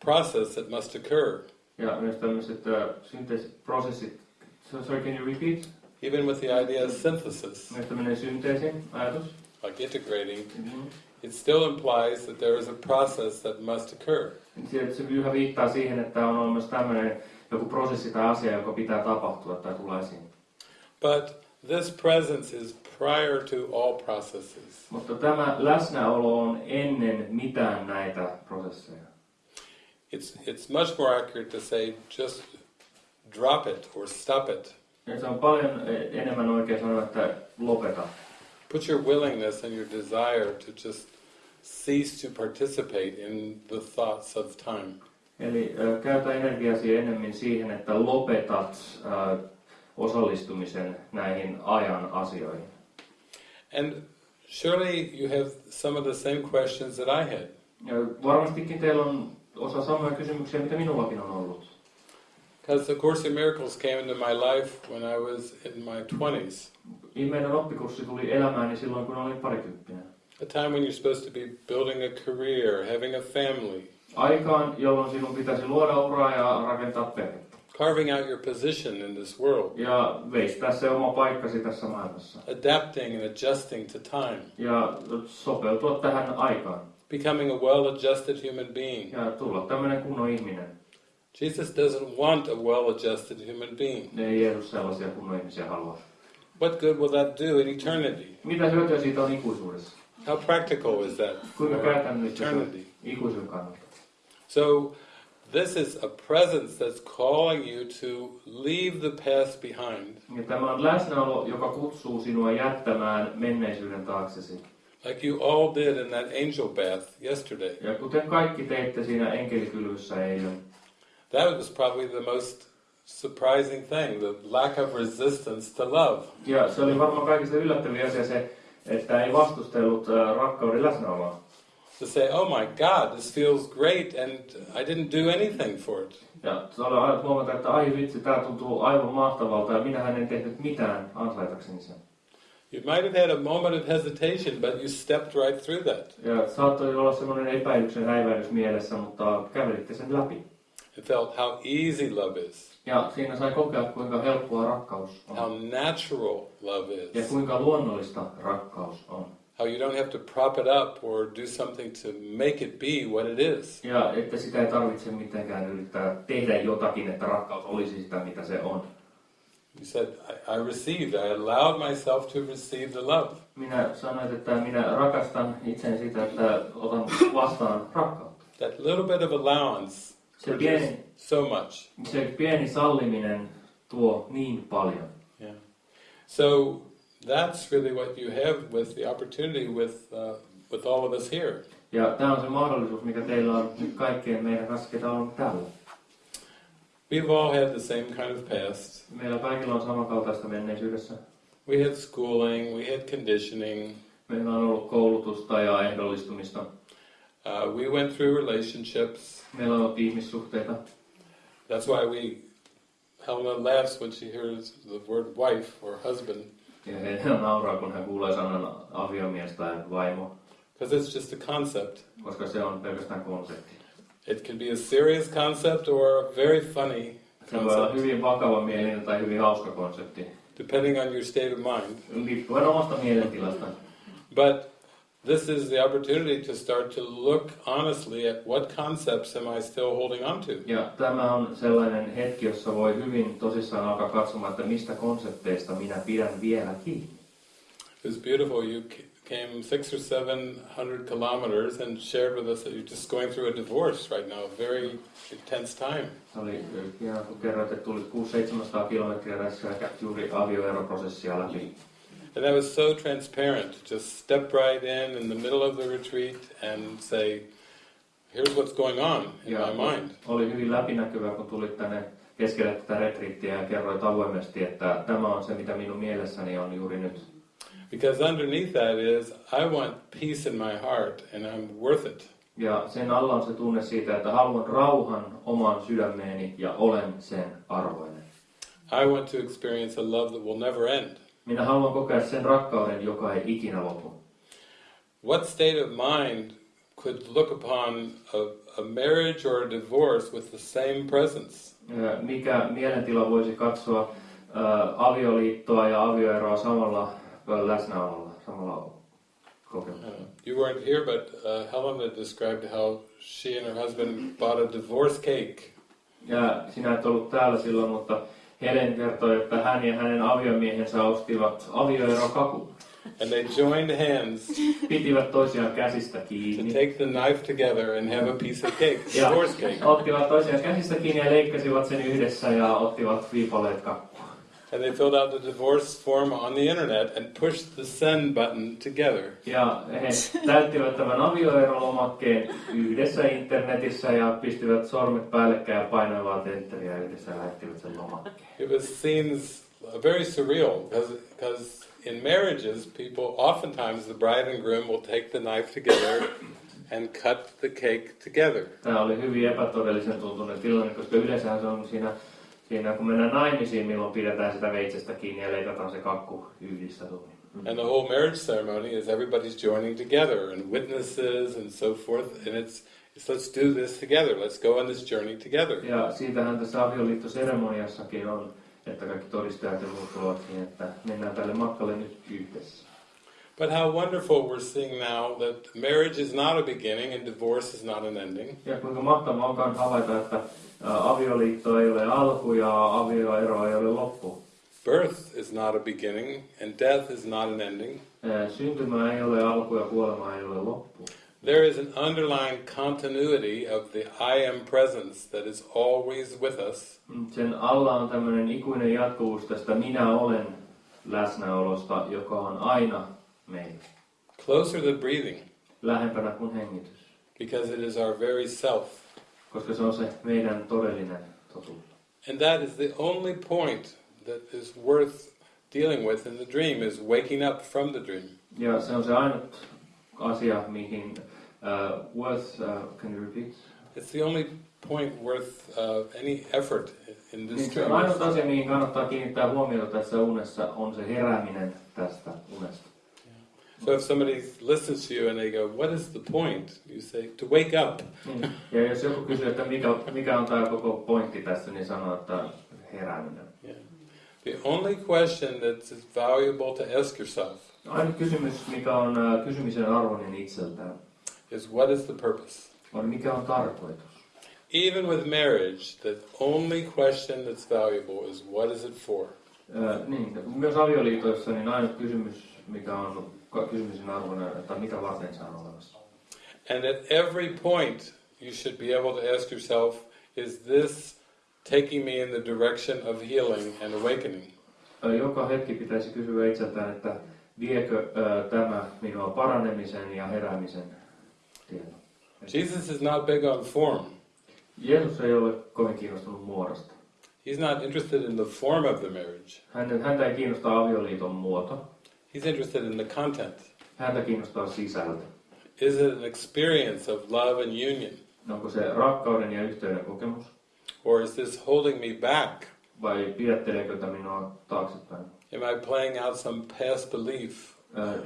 process that must occur. Ja myös tämmöiset äh, synteesiprosessit, so, sorry, can you repeat? Even with the idea of synthesis, Myös tämmöinen synteesin ajatus. like integrating, Mm-hmm. it still implies that there is a process that must occur. Se, se yhä viittaa siihen, että on olemassa tämmöinen joku prosessi tai asia, joka pitää tapahtua tai tulla esiin. But this presence is prior to all processes. Mutta tämä läsnäolo on ennen mitään näitä prosesseja. It's, it's much more accurate to say just drop it or stop it. Ja se on paljon eh, enemmän oikein sanoa, että lopeta. Put your willingness and your desire to just cease to participate in the thoughts of time. Eli ö, käytä energiasi enemmän siihen, että lopetat ö, osallistumisen näihin ajan asioihin. And surely you have some of the same questions that I had. Ja varmastikin teillä on osa samoja kysymyksiä, mitä minullakin on ollut. Because the Course in Miracles came into my life when I was in my 20s, Meidän oppikurssi tuli elämääni silloin, kun olin parikymppinen. a time when you're supposed to be building a career, having a family, Aikaan, jolloin sinun pitäisi luoda uraa ja rakentaa perhettä. carving out your position in this world, Ja veistää se oma paikkasi tässä maailmassa. adapting and adjusting to time, Ja sopeutua tähän aikaan. becoming a well adjusted human being. Ja tulla tämmöinen kunnon ihminen. Jesus doesn't want a well adjusted human being. Ei Jeesus sellaisia kunnon ihmisiä halua. What good will that do in eternity? Mitä hyötyä siitä on ikuisuudessa? How practical is that Kuinka käytännöllistä eternity? ikuisuuden kannalta? So, this is a presence that's calling you to leave the past behind, Ja tämä on läsnäolo, joka kutsuu sinua jättämään menneisyyden taaksesi. like you all did in that angel bath yesterday. Ja kuten kaikki teitte siinä enkelikylvyssä eilen, That was probably the most surprising thing the lack of resistance to love. ja se oli varmaan kaikista yllättävin asia se, että ei vastustellut äh, rakkauden läsnäoloa. To say, oh my God, this feels great, and I didn't do anything for it. Ja se oli aina huomata, että ai vitsi, tämä tuntuu aivan mahtavalta ja minähän en tehnyt mitään ansaitakseni sen. You might have had a moment of hesitation, but you stepped right through that. Ja saattoi olla semmoinen epäilyksen häivähdys mielessä, mutta kävelitte sen läpi. And felt how easy love is, Ja siinä sai kokea, kuinka helppoa rakkaus how on. natural love Ja is, kuinka luonnollista rakkaus on. how you don't have to prop it up or do something to make it be what it is. Ja että sitä ei tarvitse mitenkään yrittää tehdä jotakin, että rakkaus olisi sitä, mitä se on. You said, I, I received, I allowed myself to receive the love. Minä sanoin, että minä rakastan itseäni sitä, että otan vastaan rakkautta. That little bit of allowance Se pieni, so much. se pieni salliminen tuo niin paljon. Yeah. So that's really what you have with the opportunity with, uh, with all of us here. Ja tämä on se mahdollisuus, mikä teillä on nyt kaikkien meidän kanssa, ketä on täällä. We've all had the same kind of past. Meillä kaikilla on samankaltaista menneisyydessä. We had schooling, we had conditioning, Meillä on ollut koulutusta ja ehdollistumista. Uh, we went through relationships. Meillä on ollut ihmissuhteita. That's why we, Helena laughs when she hears the word wife or husband, Ja Helena nauraa, kun hän kuulee sanan aviomies tai vaimo, because it's just a concept. koska se on pelkästään konsepti. It can be a serious concept or a very funny Se voi olla hyvin vakava mielinen tai hyvin hauska konsepti, depending on your state of mind. omasta mielentilasta. But this is the opportunity to start to look honestly at what concepts am I still holding on to? Ja tämä on sellainen hetki, jossa voi hyvin tosissaan alkaa katsomaan, että mistä konsepteista minä pidän vielä kiinni. It was beautiful. You came six or seven hundred kilometers and shared with us that you're just going through a divorce right now, a very intense time. Se oli hienoa, kun kerroit, että tulit 600-700 kilometriä tässä juuri avioeroprosessia läpi. And that was so transparent. Just step right in in the middle of the retreat and say, here's what's going on in Ja my mind. oli hyvin läpinäkyvä, kun tulit tänne keskelle tätä retriittiä ja kerroit avoimesti, että tämä on se, mitä minun mielessäni on juuri nyt. Because underneath that is, I want peace in my heart and I'm worth it. Ja sen alla on se tunne siitä, että haluan rauhan omaan sydämeeni ja olen sen arvoinen. I want to experience a love that will never end. Minä haluan kokea sen rakkauden, joka ei ikinä lopu. What state of mind could look upon a, a marriage or a divorce with the same presence? Mikä mielentila voisi katsoa ä, avioliittoa ja avioeroa samalla läsnäololla, samalla kokemuksella? Uh, you weren't here, but uh, Helena described how she and her husband bought a divorce cake. Ja sinä et ollut täällä silloin, mutta Helen kertoi, että hän ja hänen aviomiehensä ostivat avioerokakun. And they joined hands Pitivät toisiaan käsistä to kiinni. take the knife together and have a piece of cake, Ja cake. ottivat toisiaan käsistä kiinni ja leikkasivat sen yhdessä ja ottivat viipaleet kakkua. And they filled out the divorce form on the internet and pushed the send button together. Ja he täyttivät tämän avioerolomakkeen yhdessä internetissä ja pistivät sormet päällekkäin ja painoivat enteriä yhdessä ja lähettivät sen lomakkeen. It was scenes uh, very surreal because in marriages, people oftentimes the bride and groom will take the knife together and cut the cake together. Tämä oli hyvin epätodellisen tuntunen tilanne, koska yleensä se on siinä, siinä, kun mennään naimisiin, milloin pidetään sitä veitsestä kiinni ja leikataan se kakku yhdistä tuli. And the whole marriage ceremony is everybody's joining together and witnesses and so forth. And it's, it's let's do this together. Let's go on this journey together. Ja siitähän tässä avioliittoseremoniassakin on, että kaikki todistajat ja muut tulevat siihen, että mennään tälle matkalle nyt yhdessä. But how wonderful we're seeing now that marriage is not a beginning and divorce is not an ending. Ja kuinka mahtavaa onkaan havaita, että avioliitto ei ole alku ja avioero ei ole loppu. birth is not a beginning and death is not an ending. Syntymä ei ole alku ja kuolema ei ole loppu. There is an underlying continuity of the I am presence that is always with us. Sen alla on tämmöinen ikuinen jatkuvuus tästä minä olen läsnäolosta, joka on aina meillä. Closer than breathing, Lähempänä kuin hengitys. because it is our very self. Koska se on se meidän todellinen totuus. And that is the only point that is worth dealing with in the dream, is waking up from the dream. Ja se on se ainut asia, mihin uh, worth, uh, can you repeat? It's the only point worth uh, any effort in this dream. ainut asia, mihin kannattaa kiinnittää huomiota tässä unessa, on se herääminen tästä unesta. So if somebody listens to you and they go, what is the point? You say, to wake up. Ja jos joku kysyy, että mikä, mikä on tämä koko pointti tässä, niin sanoo, että herääminen. Yeah. The only question that's valuable to ask yourself Ainut kysymys, mikä on kysymisen arvoinen itseltään, is what is the purpose? on mikä on tarkoitus. Even with marriage, the only question that's valuable is what is it for? Äh, niin, myös avioliitoissa niin ainut kysymys, mikä on ka- kysymisen että mitä varten se on olemassa. And at every point, you should be able to ask yourself, is this taking me in the direction of healing and awakening? Äh, Joka hetki pitäisi kysyä itseltään, että viekö äh, tämä minua paranemisen ja heräämisen tielle. Jesus is not big on form. Jeesus ei ole kovin kiinnostunut muodosta. He's not interested in the form of the marriage. Häntä, häntä ei kiinnosta avioliiton muoto. He's interested in the content. Häntä kiinnostaa sisältö. Is it an experience of love and union? Onko se rakkauden ja yhteyden kokemus? Or is this holding me back? Vai pidätteleekö tämä minua taaksepäin? Am I playing out some past belief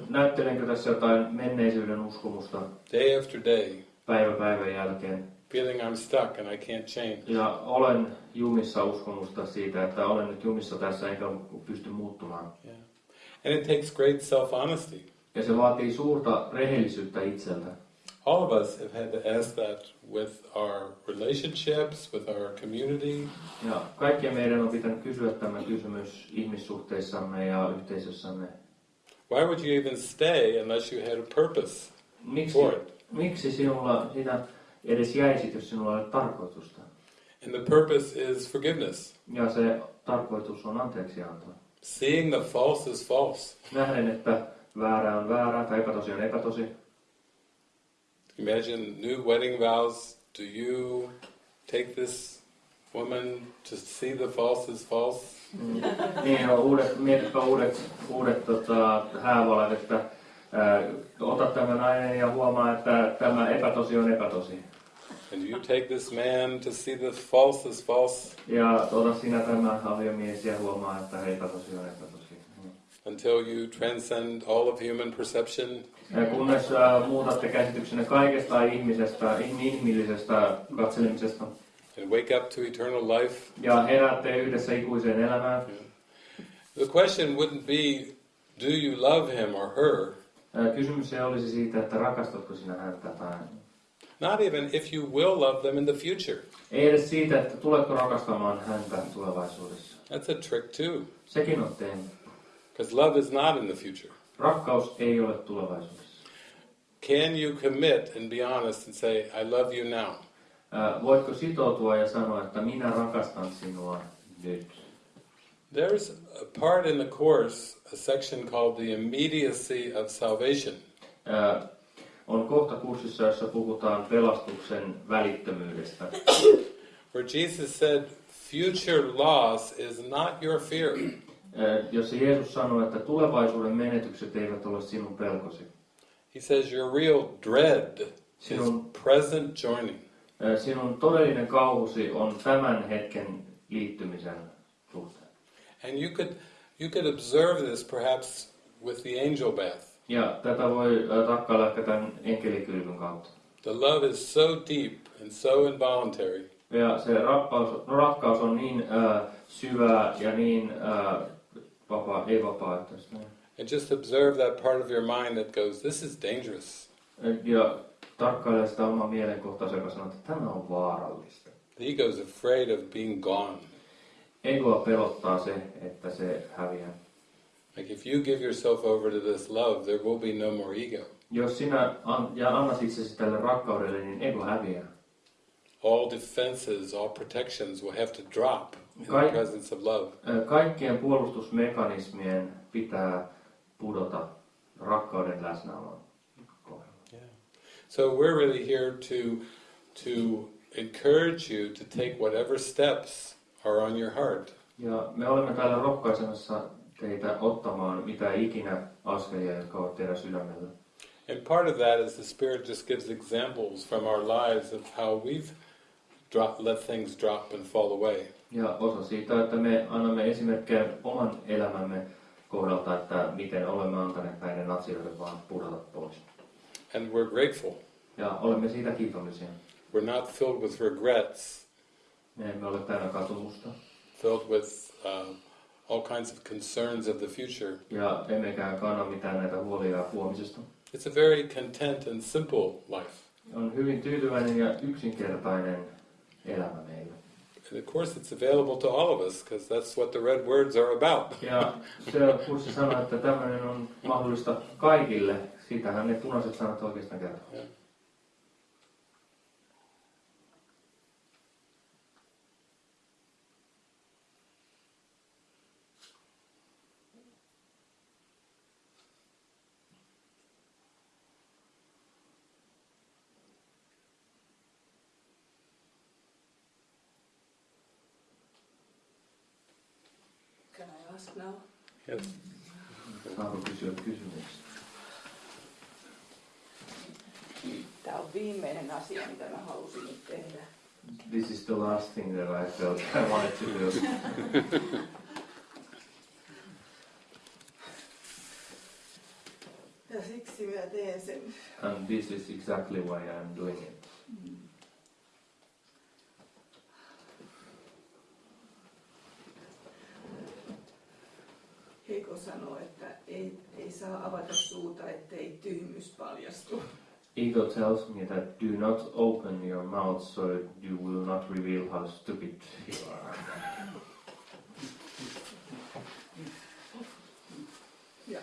Näyttelenkö tässä jotain menneisyyden uskomusta day after day, päivä päivän jälkeen? feeling I'm stuck and I can't change? Ja olen jumissa uskomusta siitä, että olen nyt jumissa tässä enkä pysty muuttumaan. Yeah. And it takes great self honesty. Ja se vaatii suurta rehellisyyttä itseltä. All of us have had to ask that with our relationships, with our community. Ja kaikkien meidän on pitänyt kysyä tämä kysymys ihmissuhteissamme ja yhteisössämme. Why would you even stay unless you had a purpose Miksi, for it? miksi sinulla sitä edes jäisit, jos sinulla ei ole tarkoitusta? And the purpose is forgiveness. Ja se tarkoitus on anteeksianto. Seeing the false is false. Nähden, että väärä on väärä tai epätosi on epätosi. Imagine new wedding vows. Do you take this woman to see the false is false? Mm. Niin, on uudet, mietipä uudet, uudet tota, häävalat, että ää, ota tämä nainen ja huomaa, että tämä epätosi on epätosi. And you take this man to see the false is false Ja sinä tämä aviomies ja huomaa, että epätosi on epätosi. Mm. until you transcend all of human perception Ja kunnes ää, muutatte käsityksenne kaikesta ihmisestä, inhimillisestä katselemisesta and wake up to eternal life. ja heräätte yhdessä ikuiseen elämään. The question wouldn't be, do you love him or her? Kysymys ei olisi siitä, että rakastatko sinä häntä tai Not even if you will love them in the future. ei edes siitä, että tuletko rakastamaan häntä tulevaisuudessa. That's a trick too, Sekin on because love is not in the future. Rakkaus ei ole tulevaisuudessa. Can you commit and be honest and say, I love you now? Ää, Voitko sitoutua ja sanoa, että minä rakastan sinua nyt? There's a part in the Course, a section called the immediacy of salvation. Ää, On kohta kurssissa, jossa puhutaan pelastuksen välittömyydestä. Where Jesus said, future loss is not your fear. Ää, Jossa Jeesus sanoi, että tulevaisuuden menetykset eivät ole sinun pelkosi. He says your real dread is Sinun, present joining. ää, sinun todellinen kauhusi on tämän hetken liittymisen suhteen. And you could, you could observe this perhaps with the angel bath. Ja tätä voi tarkkailla ehkä tämän enkelikylvyn kautta. The love is so deep and so involuntary Ja se rakkaus, no rakkaus on niin ää, syvää ja niin ää, vapaa, ei vapaaehtoista. And just observe that part of your mind that goes, this is dangerous. Ja tarkkaile sitä omaa mielenkohtaansa, joka sanoo, että tämä on vaarallista. The ego is afraid of being gone. egoa pelottaa se, että se häviää. Like if you give yourself over to this love, there will be no more ego. Jos sinä an, ja annat itsesi tälle rakkaudelle, niin ego häviää. All defenses, all protections will have to drop in the presence of love. Kaikkien puolustusmekanismien pitää pudota rakkauden läsnäolon. Yeah. So we're really here to to encourage you to take whatever steps are on your heart. Ja me olemme täällä rohkaisemassa teitä ottamaan mitä ikinä askelia, jotka ovat teidän sydämellä. And part of that is the Spirit just gives examples from our lives of how we've drop, let things drop and fall away. Ja osa siitä, että me annamme esimerkkejä oman elämämme kohdalta, että miten olemme antaneet näiden asioiden vaan pudota pois. And we're grateful. Ja olemme siitä kiitollisia. We're not filled with regrets, Me emme ole täynnä katumusta filled with uh, all kinds of concerns of the future. ja emmekään kanna mitään näitä huolia huomisesta. It's a very content and simple life. On hyvin tyytyväinen ja yksinkertainen elämä meillä. And of course, it's available to all of us because that's what the red words are about. Ja se kurssi sanoi, että tämmöinen on mahdollista kaikille. Sitähän ne punaiset sanat oikeastaan kertoo. Can now? Yes. Saanko? Tämä on viimeinen asia, mitä mä halusin nyt tehdä. This is the last thing that I felt I wanted to do. Ja siksi mä teen sen. And this is exactly why I'm doing it. Mm. Heiko sanoi, että ei, ei saa avata suuta, ettei tyhmyys paljastu. Ego tells me that do not open your mouth so you will not reveal how stupid you are. Ja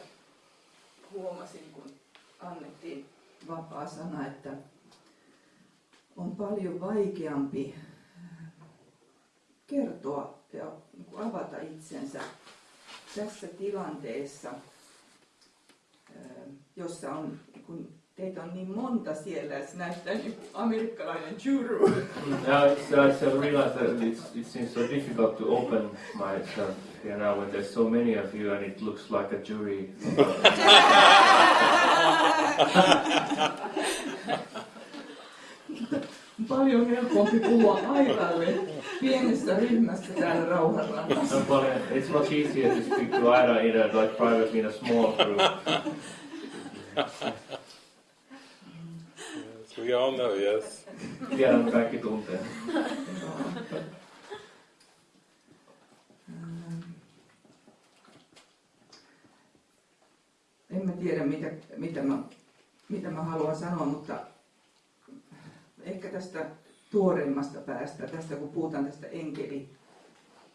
huomasin, kun annettiin vapaa sana, että on paljon vaikeampi kertoa ja avata itsensä tässä tilanteessa, jossa on, kun teitä on niin monta siellä, se näyttää niin amerikkalainen juru. Now it's, I just realized that it's, it seems so difficult to open myself here now when there's so many of you and it looks like a jury. Paljon helpompi puhua aivalle pienessä ryhmässä täällä Rauhanrannassa. Probably- it's much easier to speak to Ida in a like privately in a small group. Yes, we all know, yes. Tiedän kaikki tuntee. Ähm. En mä tiedä, mitä, mitä, mä, mitä mä haluan sanoa, mutta ehkä tästä tuoreimmasta päästä, tästä kun puhutaan tästä enkeli,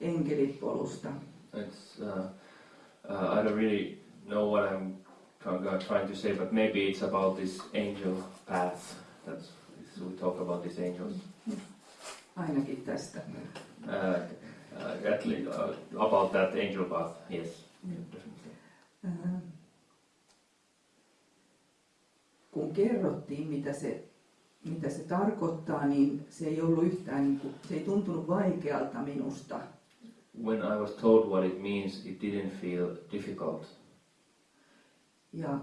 enkelipolusta. It's, uh, uh, I don't really know what I'm trying, trying to say, but maybe it's about this angel path. That's so we talk about these angels. Ainakin tästä. Uh, uh, at least, uh, about that angel path, yes. definitely. Ähm. Kun kerrottiin, mitä se, mitä se tarkoittaa, niin se ei ollut yhtään, niin kuin, se ei tuntunut vaikealta minusta. When I was told what it means, it didn't feel difficult. Ja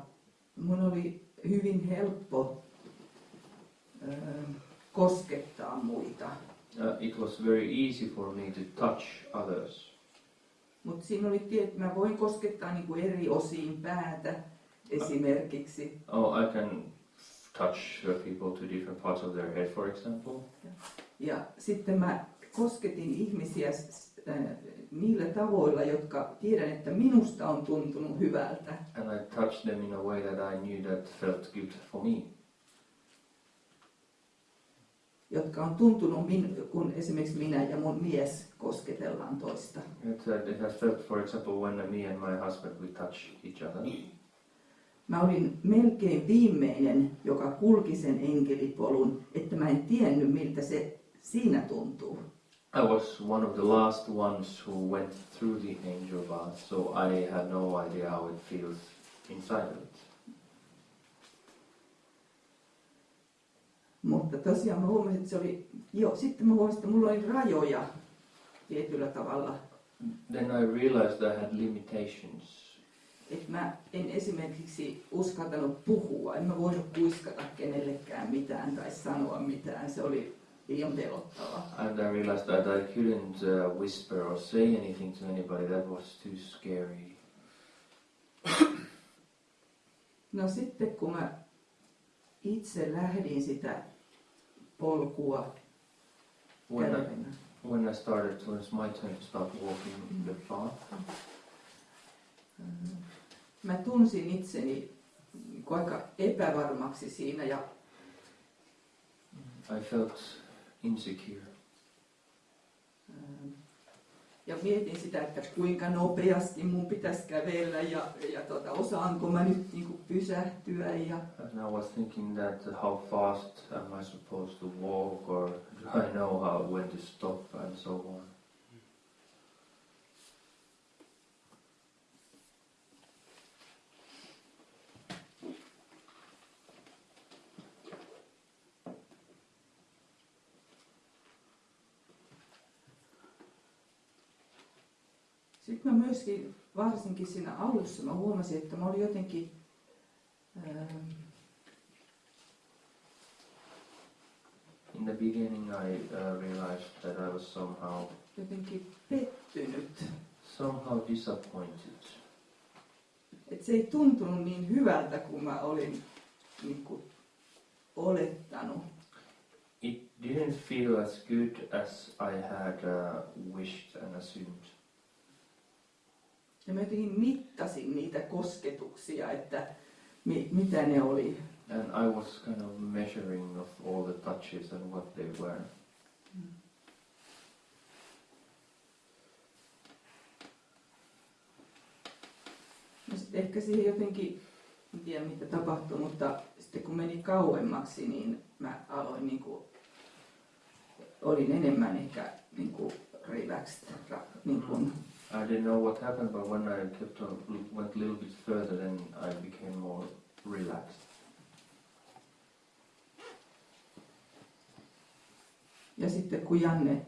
mun oli hyvin helppo ö, koskettaa muita. Uh, it was very easy for me to touch others. Mutta siinä oli tie, että mä voin koskettaa niin kuin eri osiin päätä esimerkiksi. Oh, I can touch people to different parts of their head, for example. Ja sitten mä kosketin ihmisiä niillä tavoilla, jotka tiedän, että minusta on tuntunut hyvältä. And I touched them in a way that I knew that felt good for me. jotka on tuntunut, min, kun esimerkiksi minä ja mun mies kosketellaan toista. It, uh, it has felt, for example, when me and my husband we touch each other. Mä olin melkein viimeinen, joka kulki sen enkelipolun, että mä en tiennyt, miltä se siinä tuntuu. I was one of the last ones who went through the angel bath, so I had no idea how it feels inside of it. Mutta tosiaan mä huomasin, että se oli, joo, sitten mä huomasin, että mulla oli rajoja tietyllä tavalla. Then I realized I had limitations. Että mä en esimerkiksi uskaltanut puhua, en mä voinut kuiskata kenellekään mitään tai sanoa mitään, se oli liian pelottavaa. And I realized that I couldn't uh, whisper or say anything to anybody, that was too scary. No sitten kun mä itse lähdin sitä polkua When I, when I started, it's my turn to start walking the path, mä tunsin itseni niin kuin aika epävarmaksi siinä ja I felt insecure. Ähm, Ja mietin sitä, että kuinka nopeasti mun pitäisi kävellä ja, ja tota, osaanko mä nyt niin kuin pysähtyä. Ja, And I was thinking that how fast am I supposed to walk, or do I know how when to stop, and so on. sitten mä myöskin, varsinkin siinä alussa, mä huomasin, että mä olin jotenkin ähm, In the beginning, I uh, realized that I was somehow, jotenkin pettynyt. somehow disappointed. Että se ei tuntunut niin hyvältä kuin mä olin niin kuin, olettanut. It didn't feel as good as I had uh, wished and assumed. Ja mä jotenkin mittasin niitä kosketuksia, että mi, mitä ne oli. And I was kind of measuring of all the touches and what they were. No sitten ehkä siihen jotenkin, en tiedä mitä tapahtui, mutta sitten kun meni kauemmaksi, niin mä aloin niin kuin, olin enemmän ehkä niin kuin relaxed. Niin kuin, I didn't know what happened, but when I kept on went a little bit further, then I became more relaxed. ja sitten kun Janne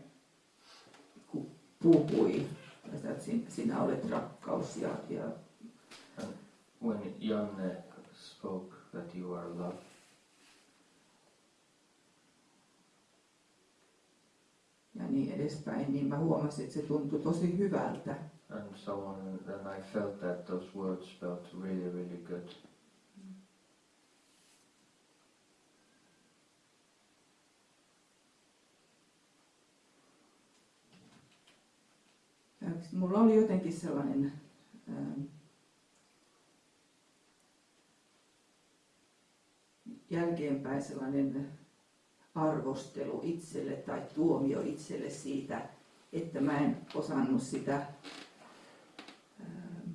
kun puhui, että sinä, sinä olet rakkaus ja, ja, When Janne spoke that you are love, ja niin edespäin, niin mä huomasin, että se tuntui tosi hyvältä. and so on, and then I felt that those words felt really, really good. Ja mulla oli jotenkin sellainen ähm, jälkeenpäin sellainen arvostelu itselle tai tuomio itselle siitä, että mä en osannut sitä ähm,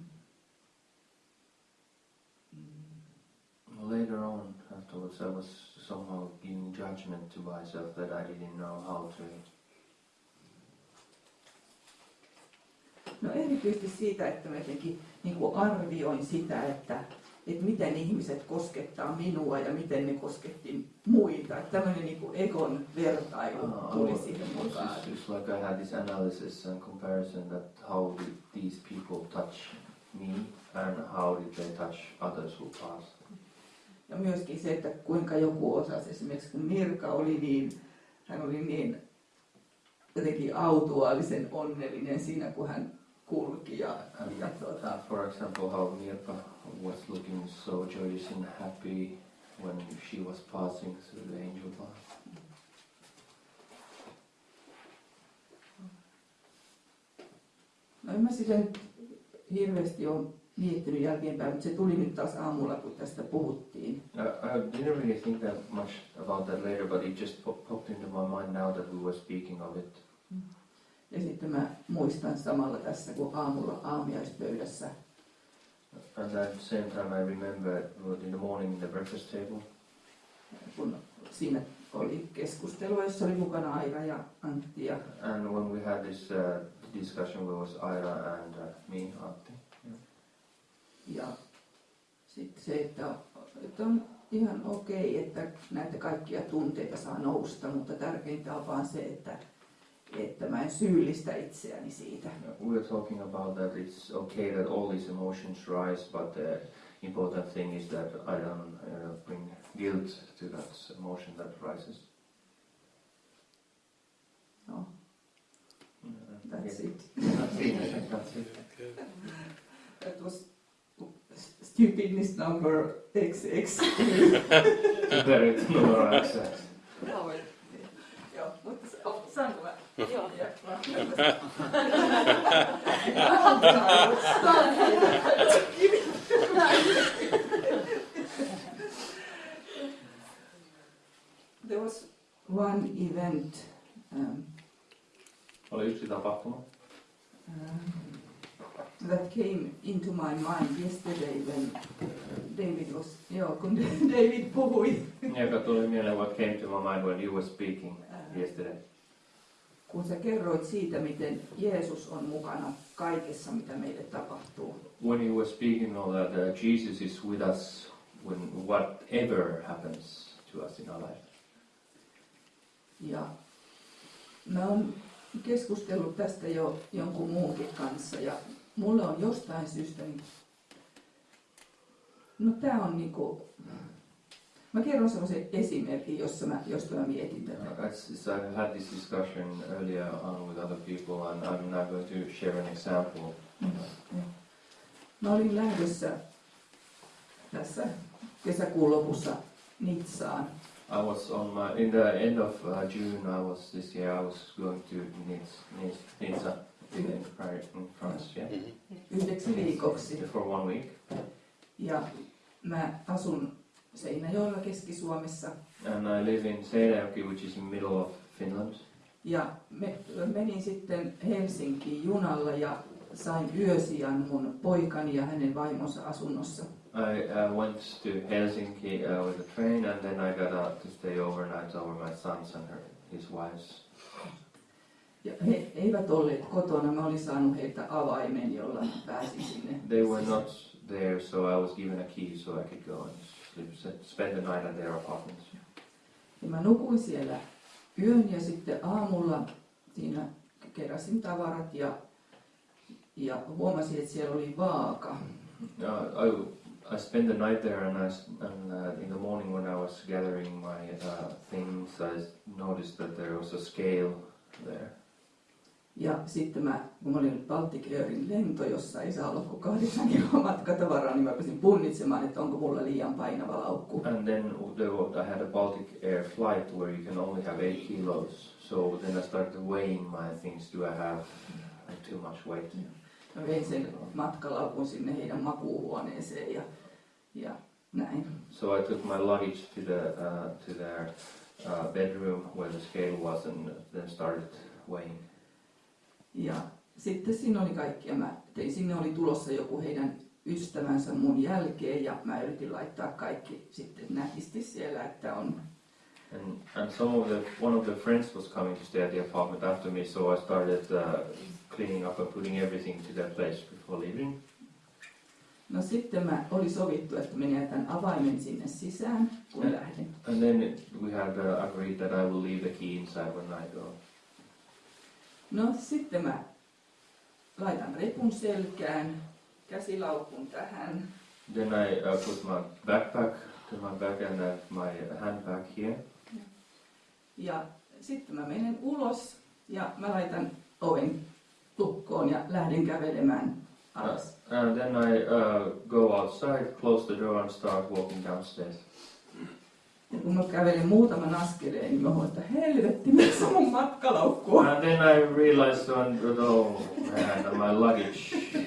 Later on, afterwards, I was somehow giving judgment to myself that I didn't know how to. No erityisesti siitä, että mä jotenkin niin kuin arvioin sitä, että, että miten ihmiset koskettaa minua ja miten ne kosketti muita. Että tämmöinen niin egon vertailu tuli siihen it's, mukaan. just, it's like I had this analysis and comparison that how did these people touch me and how did they touch others who passed. Ja myöskin se, että kuinka joku osasi, esimerkiksi kun Mirka oli niin, hän oli niin jotenkin autuaalisen onnellinen siinä, kun hän kulki ja, ja tuota, for example, how Mirka was looking so joyous and happy when she was passing through the angel path. No mä sitä nyt hirveästi ole miettinyt jälkeenpäin, mutta se tuli nyt taas aamulla, kun tästä puhuttiin. I, I didn't really think that much about that later, but it just pop- popped into my mind now that we were speaking of it. Ja sitten mä muistan samalla tässä, kun aamulla aamiaispöydässä at the same time, I remember in the morning in the breakfast table, kun siinä oli keskustelua, jossa oli mukana Aira ja Antti ja, and when we had this uh, discussion, where was Aira and uh, me, Antti. ja sitten se, että, että on ihan okei, että näitä kaikkia tunteita saa nousta, mutta tärkeintä on vaan se, että, että mä en syyllistä itseäni siitä. We are talking about that it's okay that all these emotions rise, but the important thing is that I don't uh, bring guilt to that emotion that rises. No, that's it. That's it. That's it. That was stupidness number XX. Typerit numero X. Joo, mutta se- saanko mä? Joo. Joo, mä- There was one event um, um, that came into my mind yesterday when David was, joo, kun David puhui, joka tuli mieleen what came to my mind when you were speaking yesterday. Kun sä kerroit siitä, miten Jeesus on mukana kaikessa, mitä meille tapahtuu. When you were speaking of that, uh, Jesus is with us when whatever happens to us in our life. Ja mä oon keskustellut tästä jo jonkun muunkin kanssa ja mulle on jostain syystä, niin, no tää on niinku, mä kerron sellaisen esimerkin, jossa mä, josta mä mietin tätä. Uh, as I've had this discussion earlier on with other people, and I'm now going to share an example. Mä olin lähdössä tässä kesäkuun lopussa Nitsaan I was on my in the end of uh, June. I was this year. I was going to Nice, Nice, Nizza in, in France. Yeah, yhdeksi viikoksi. for one week. Ja mä asun Seinäjoella Keski-Suomessa And I live in Seinäjoki, which is in middle of Finland. Ja me, menin sitten Helsinkiin junalla ja sain yösijan mun poikani ja hänen vaimonsa asunnossa. I uh, went to Helsinki uh, with a train, and then I got out to stay overnight over my son's and her, his wife's. Ja he eivät olleet kotona, mä olin saanut heiltä avaimen, jolla pääsin sinne. They were not there, so I was given a key so I could go and sleep, spend the night at their apartment. Ja mä nukuin siellä yön ja sitten aamulla siinä keräsin tavarat ja, ja huomasin, että siellä oli vaaka. Uh, I, I spent the night there, and, I, and uh, in the morning when I was gathering my uh, things, I noticed that there was a scale there. Ja sitten mä, kun mä olin Baltic Airin lento, jossa ei saa olla kuin kahdeksan kiloa matkatavaraa, niin mä pääsin punnitsemaan, että onko mulla liian painava laukku. And then there wa- I had a Baltic Air flight where you can only have eight kilos. So then I started weighing my things. Do I have too much weight? Mä vein sen matkalaukun sinne heidän makuuhuoneeseen ja, ja näin. So I took my luggage to the uh, to their uh, bedroom where the scale was, and then started weighing. Ja sitten siinä oli kaikki ja mä tein, sinne oli tulossa joku heidän ystävänsä mun jälkeen ja mä yritin laittaa kaikki sitten nätisti siellä, että on And and some of the one of the friends was coming to stay at the apartment after me, so I started uh, cleaning up and putting everything to their place before leaving. No sitten mä oli sovittu, että minä jätän avaimen sinne sisään, kun Ja. lähden. And then we had uh, agreed that I will leave the key inside when I go. No sitten mä laitan repun selkään, käsilaukun tähän Then I uh, put my backpack to my back and uh, my handbag here. ja sitten mä menen ulos ja mä laitan oven lukkoon ja lähden kävelemään alas. And then I uh, go outside, close the door, and start walking downstairs. Ja kun mä kävelin muutaman askeleen, niin mä huomasin, että helvetti, missä mun matkalaukku on? And then I realized when, oh man, my luggage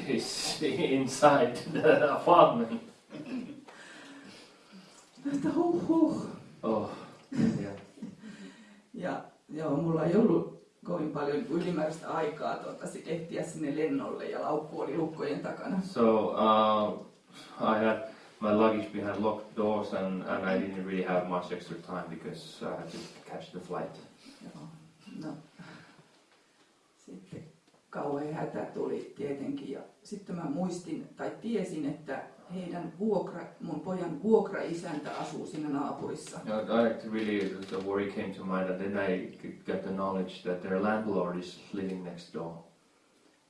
is inside the apartment. Että huh huh. Oh, yeah. Ja joo, mulla ei ollut kovin paljon ylimääräistä aikaa tuota, sit ehtiä sinne lennolle ja laukku oli lukkojen takana. So uh, I had my luggage behind locked doors, and, and I didn't really have much extra time because I had to catch the flight. Joo, no. Sitten kauhean hätä tuli tietenkin ja sitten mä muistin tai tiesin, että heidän vuokra, mun pojan vuokraisäntä asuu siinä naapurissa. Know, I really, the worry came to mind, and then I got the knowledge that their landlord is living next door.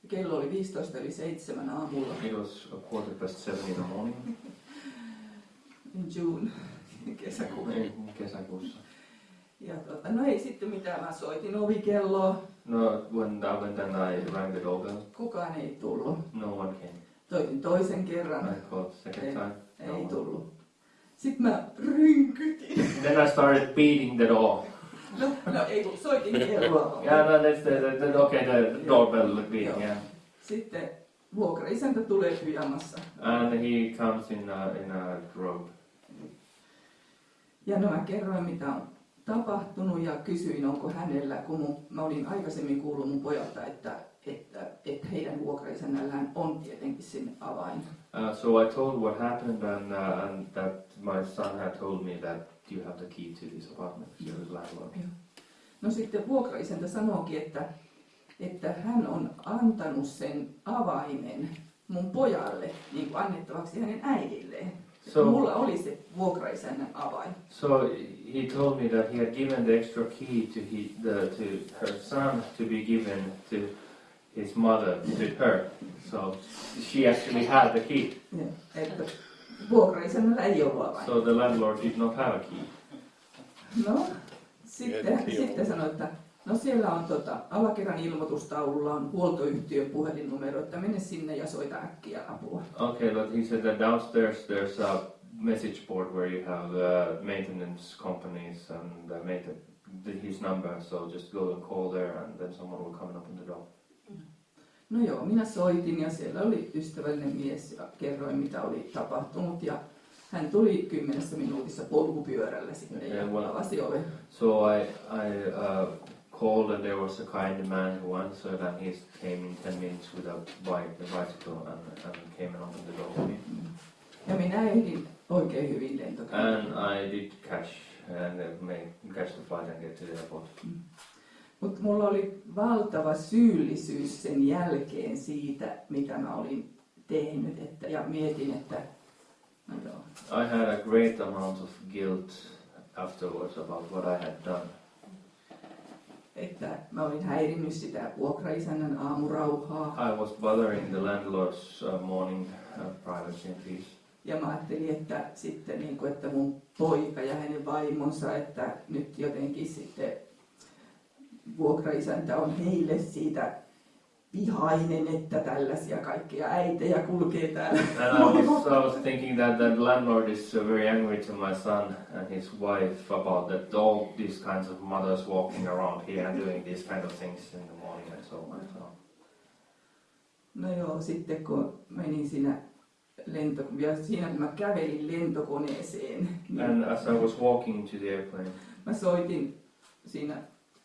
Kello oli 15 yli 7 aamulla It was a quarter past seven in the morning in June kesäkuun. in kesäkuussa. Ja tota, no ei sitten mitään, mä soitin ovikelloa, No, when I went and I rang the doorbell, kukaan ei tullut. no one came. Soitin toisen kerran, I called second Ei. time. no ei one. tullut. Sitten mä rynkytin. Then I started beating the door. No, no ei kun soitin kelloa. Yeah, no, that's the, the, the okay, the doorbell beating, yeah. Sitten vuokraisäntä tulee pyjamassa. And he comes in a, in a robe. Ja no mä kerroin, mitä on tapahtunut ja kysyin, onko hänellä, kun mun, mä olin aikaisemmin kuullut mun pojalta, että, että, että heidän vuokraisännällään on tietenkin sinne avain. Uh, so I told what happened, and, uh, and that my son had told me that you have the key to this apartment, you're the landlord. No sitten vuokraisäntä sanookin, että, että hän on antanut sen avaimen mun pojalle niin kuin annettavaksi hänen äidilleen. So- Mulla oli se vuokraisännän avain. So he told me that he had given the extra key to he, the, to her son to be given to his mother, to her. So she actually had the key. Ja, Että vuokraisännällä ei ollut avain. So the landlord did not have a key. No, sitten, sitten sanoi, että no siellä on tota, alakerran ilmoitustaululla on huoltoyhtiön puhelinnumero, että mene sinne ja soita äkkiä apua. Okay, but he said that downstairs there's a message board where you have uh, maintenance companies and uh, mainten- the, his number. So just go and call there, and then someone will come and open the door. No joo, minä soitin ja siellä oli ystävällinen mies ja kerroin mitä oli tapahtunut ja hän tuli kymmenessä minuutissa polkupyörällä sinne ja Ja, well- avasi oven. So I I uh, called, and there was a kind man who answered, and he came in ten minutes with a bike, a bicycle, and, and came and opened the door for me. Ja minä ehdin oikein hyvin lentokentälle. And I did catch and uh, catch the flight and get to the airport. Mutta mulla oli valtava syyllisyys sen jälkeen siitä, mitä mä olin tehnyt. Että, ja mietin, että no joo, I had a great amount of guilt afterwards about what I had done. Että mä olin häirinnyt sitä vuokraisännän aamurauhaa. I was bothering the landlord's uh, morning uh, privacy and peace. Ja mä ajattelin, että sitten niin kuin, että mun poika ja hänen vaimonsa, että nyt jotenkin sitten vuokraisäntä on heille siitä vihainen, että tällaisia kaikkia äitejä kulkee täällä. And I was, I was thinking that the landlord is very angry to my son and his wife about that all these kinds of mothers walking around here and doing these kind of things in the morning and so on. So. No joo, sitten kun menin siinä lento, ja siinä kun mä kävelin lentokoneeseen, niin And as I was walking to the airplane, mä soitin siinä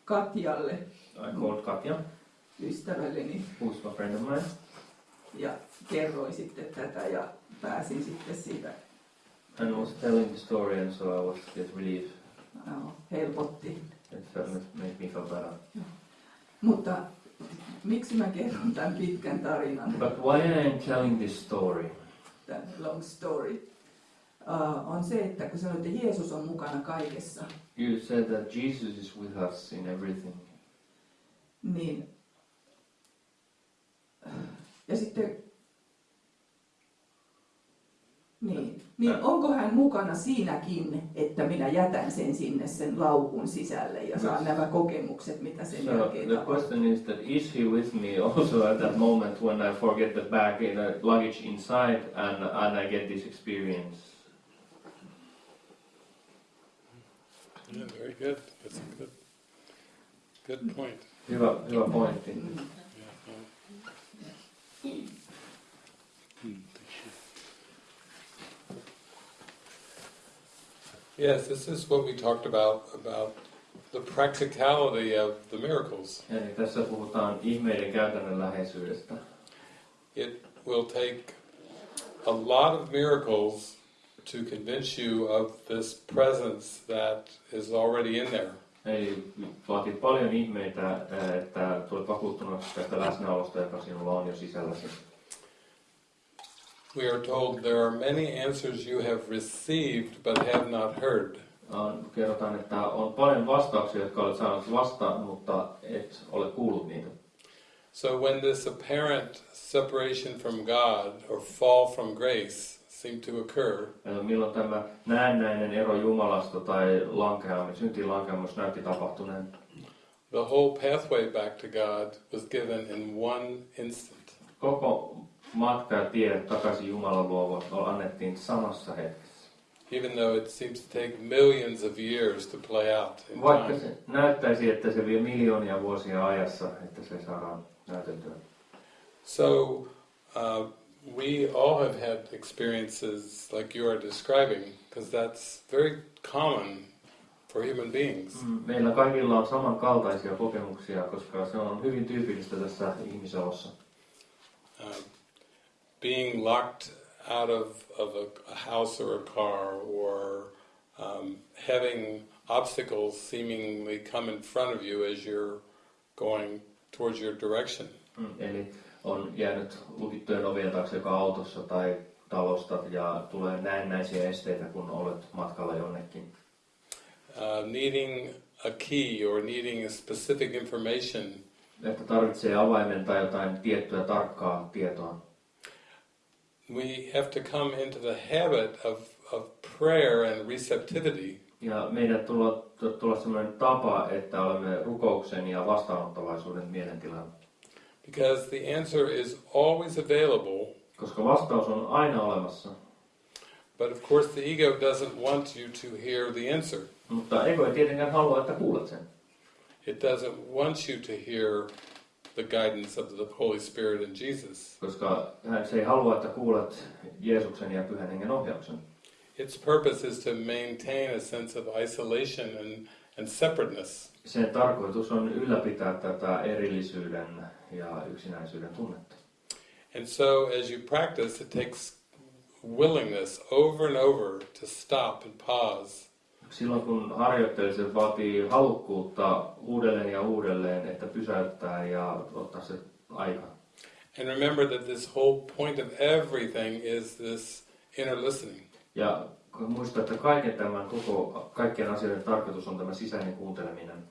Katjalle, I called Katja, ystävälleni, who's a friend of mine, ja kerroin sitten tätä ja pääsin sitten siitä, and was telling the story, and so I was get relief. no, helpotti. It felt, made me feel better. Mutta miksi mä kerron tämän pitkän tarinan, But why I am telling this story? tämän long story, uh, on se, että kun sanoit, että Jeesus on mukana kaikessa, You said that Jesus is with us in everything. niin ja sitten niin, niin onko hän mukana siinäkin, että minä jätän sen sinne sen laukun sisälle ja saan nämä kokemukset, mitä sen So jälkeen the tapahtuu? question is that is he with me also at that moment when I forget the bag in the luggage inside and and I get this experience? Yeah, very good. That's a good, good point. Hyvä, hyvä pointti. Yeah. Yes, this is what we talked about, about the practicality of the miracles. Tässä puhutaan ihmeiden käytännönläheisyydestä. It will take a lot of miracles to convince you of this presence that is already in there. Eli vaatii paljon ihmeitä, että tulet vakuuttuneeksi tästä läsnäolosta, joka sinulla on jo sisälläsi. We are told there are many answers you have received but have not heard. On, kerrotaan, että on paljon vastauksia, jotka olet saanut vastaan, mutta et ole kuullut niitä. So when this apparent separation from God or fall from grace seemed to occur, milloin tämä näennäinen ero Jumalasta tai lankeamus, syntiin lankeamus näytti tapahtuneen, the whole pathway back to God was given in one instant. koko matka ja tie takaisin Jumalan luo annettiin samassa hetkessä. Even though it seems to take millions of years to play out in Vaikka time. se näyttäisi, että se vie miljoonia vuosia ajassa, että se saadaan näyteltyä. So uh, we all have had experiences like you are describing, because that's very common for human beings. Mm, Meillä kaikilla on samankaltaisia kokemuksia, koska se on hyvin tyypillistä tässä ihmisolossa. Uh, being locked out of, of a, a house or a car, or um, having obstacles seemingly come in front of you as you're going towards your direction. Mm. Eli on jäänyt lukittujen ovien taakse joka autossa tai talosta ja tulee näennäisiä esteitä, kun olet matkalla jonnekin. Uh, needing a key or needing a specific information Että tarvitsee avaimen tai jotain tiettyä tarkkaa tietoa. we have to come into the habit of, of prayer and receptivity Ja meidän tulla, tulla sellainen tapa, että olemme rukouksen ja vastaanottavaisuuden mielentilan. Because the answer is always available, Koska vastaus on aina olemassa. but of course the ego doesn't want you to hear the answer. Mutta ego ei tietenkään halua, että kuulet sen. It doesn't want you to hear the guidance of the Holy Spirit and Jesus. Koska hän ei halua, että kuulet Jeesuksen ja Pyhän Hengen ohjauksen. Its purpose is to maintain a sense of isolation and, and separateness. Sen tarkoitus on ylläpitää tätä erillisyyden ja yksinäisyyden tunnetta. And so as you practice, it takes willingness over and over to stop and pause Silloin kun harjoittelee, se vaatii halukkuutta uudelleen ja uudelleen, että pysäyttää ja ottaa se aika. And remember that this whole point of everything is this inner listening. Ja kun muistaa, että kaiken tämän koko, kaikkien asioiden tarkoitus on tämä sisäinen kuunteleminen.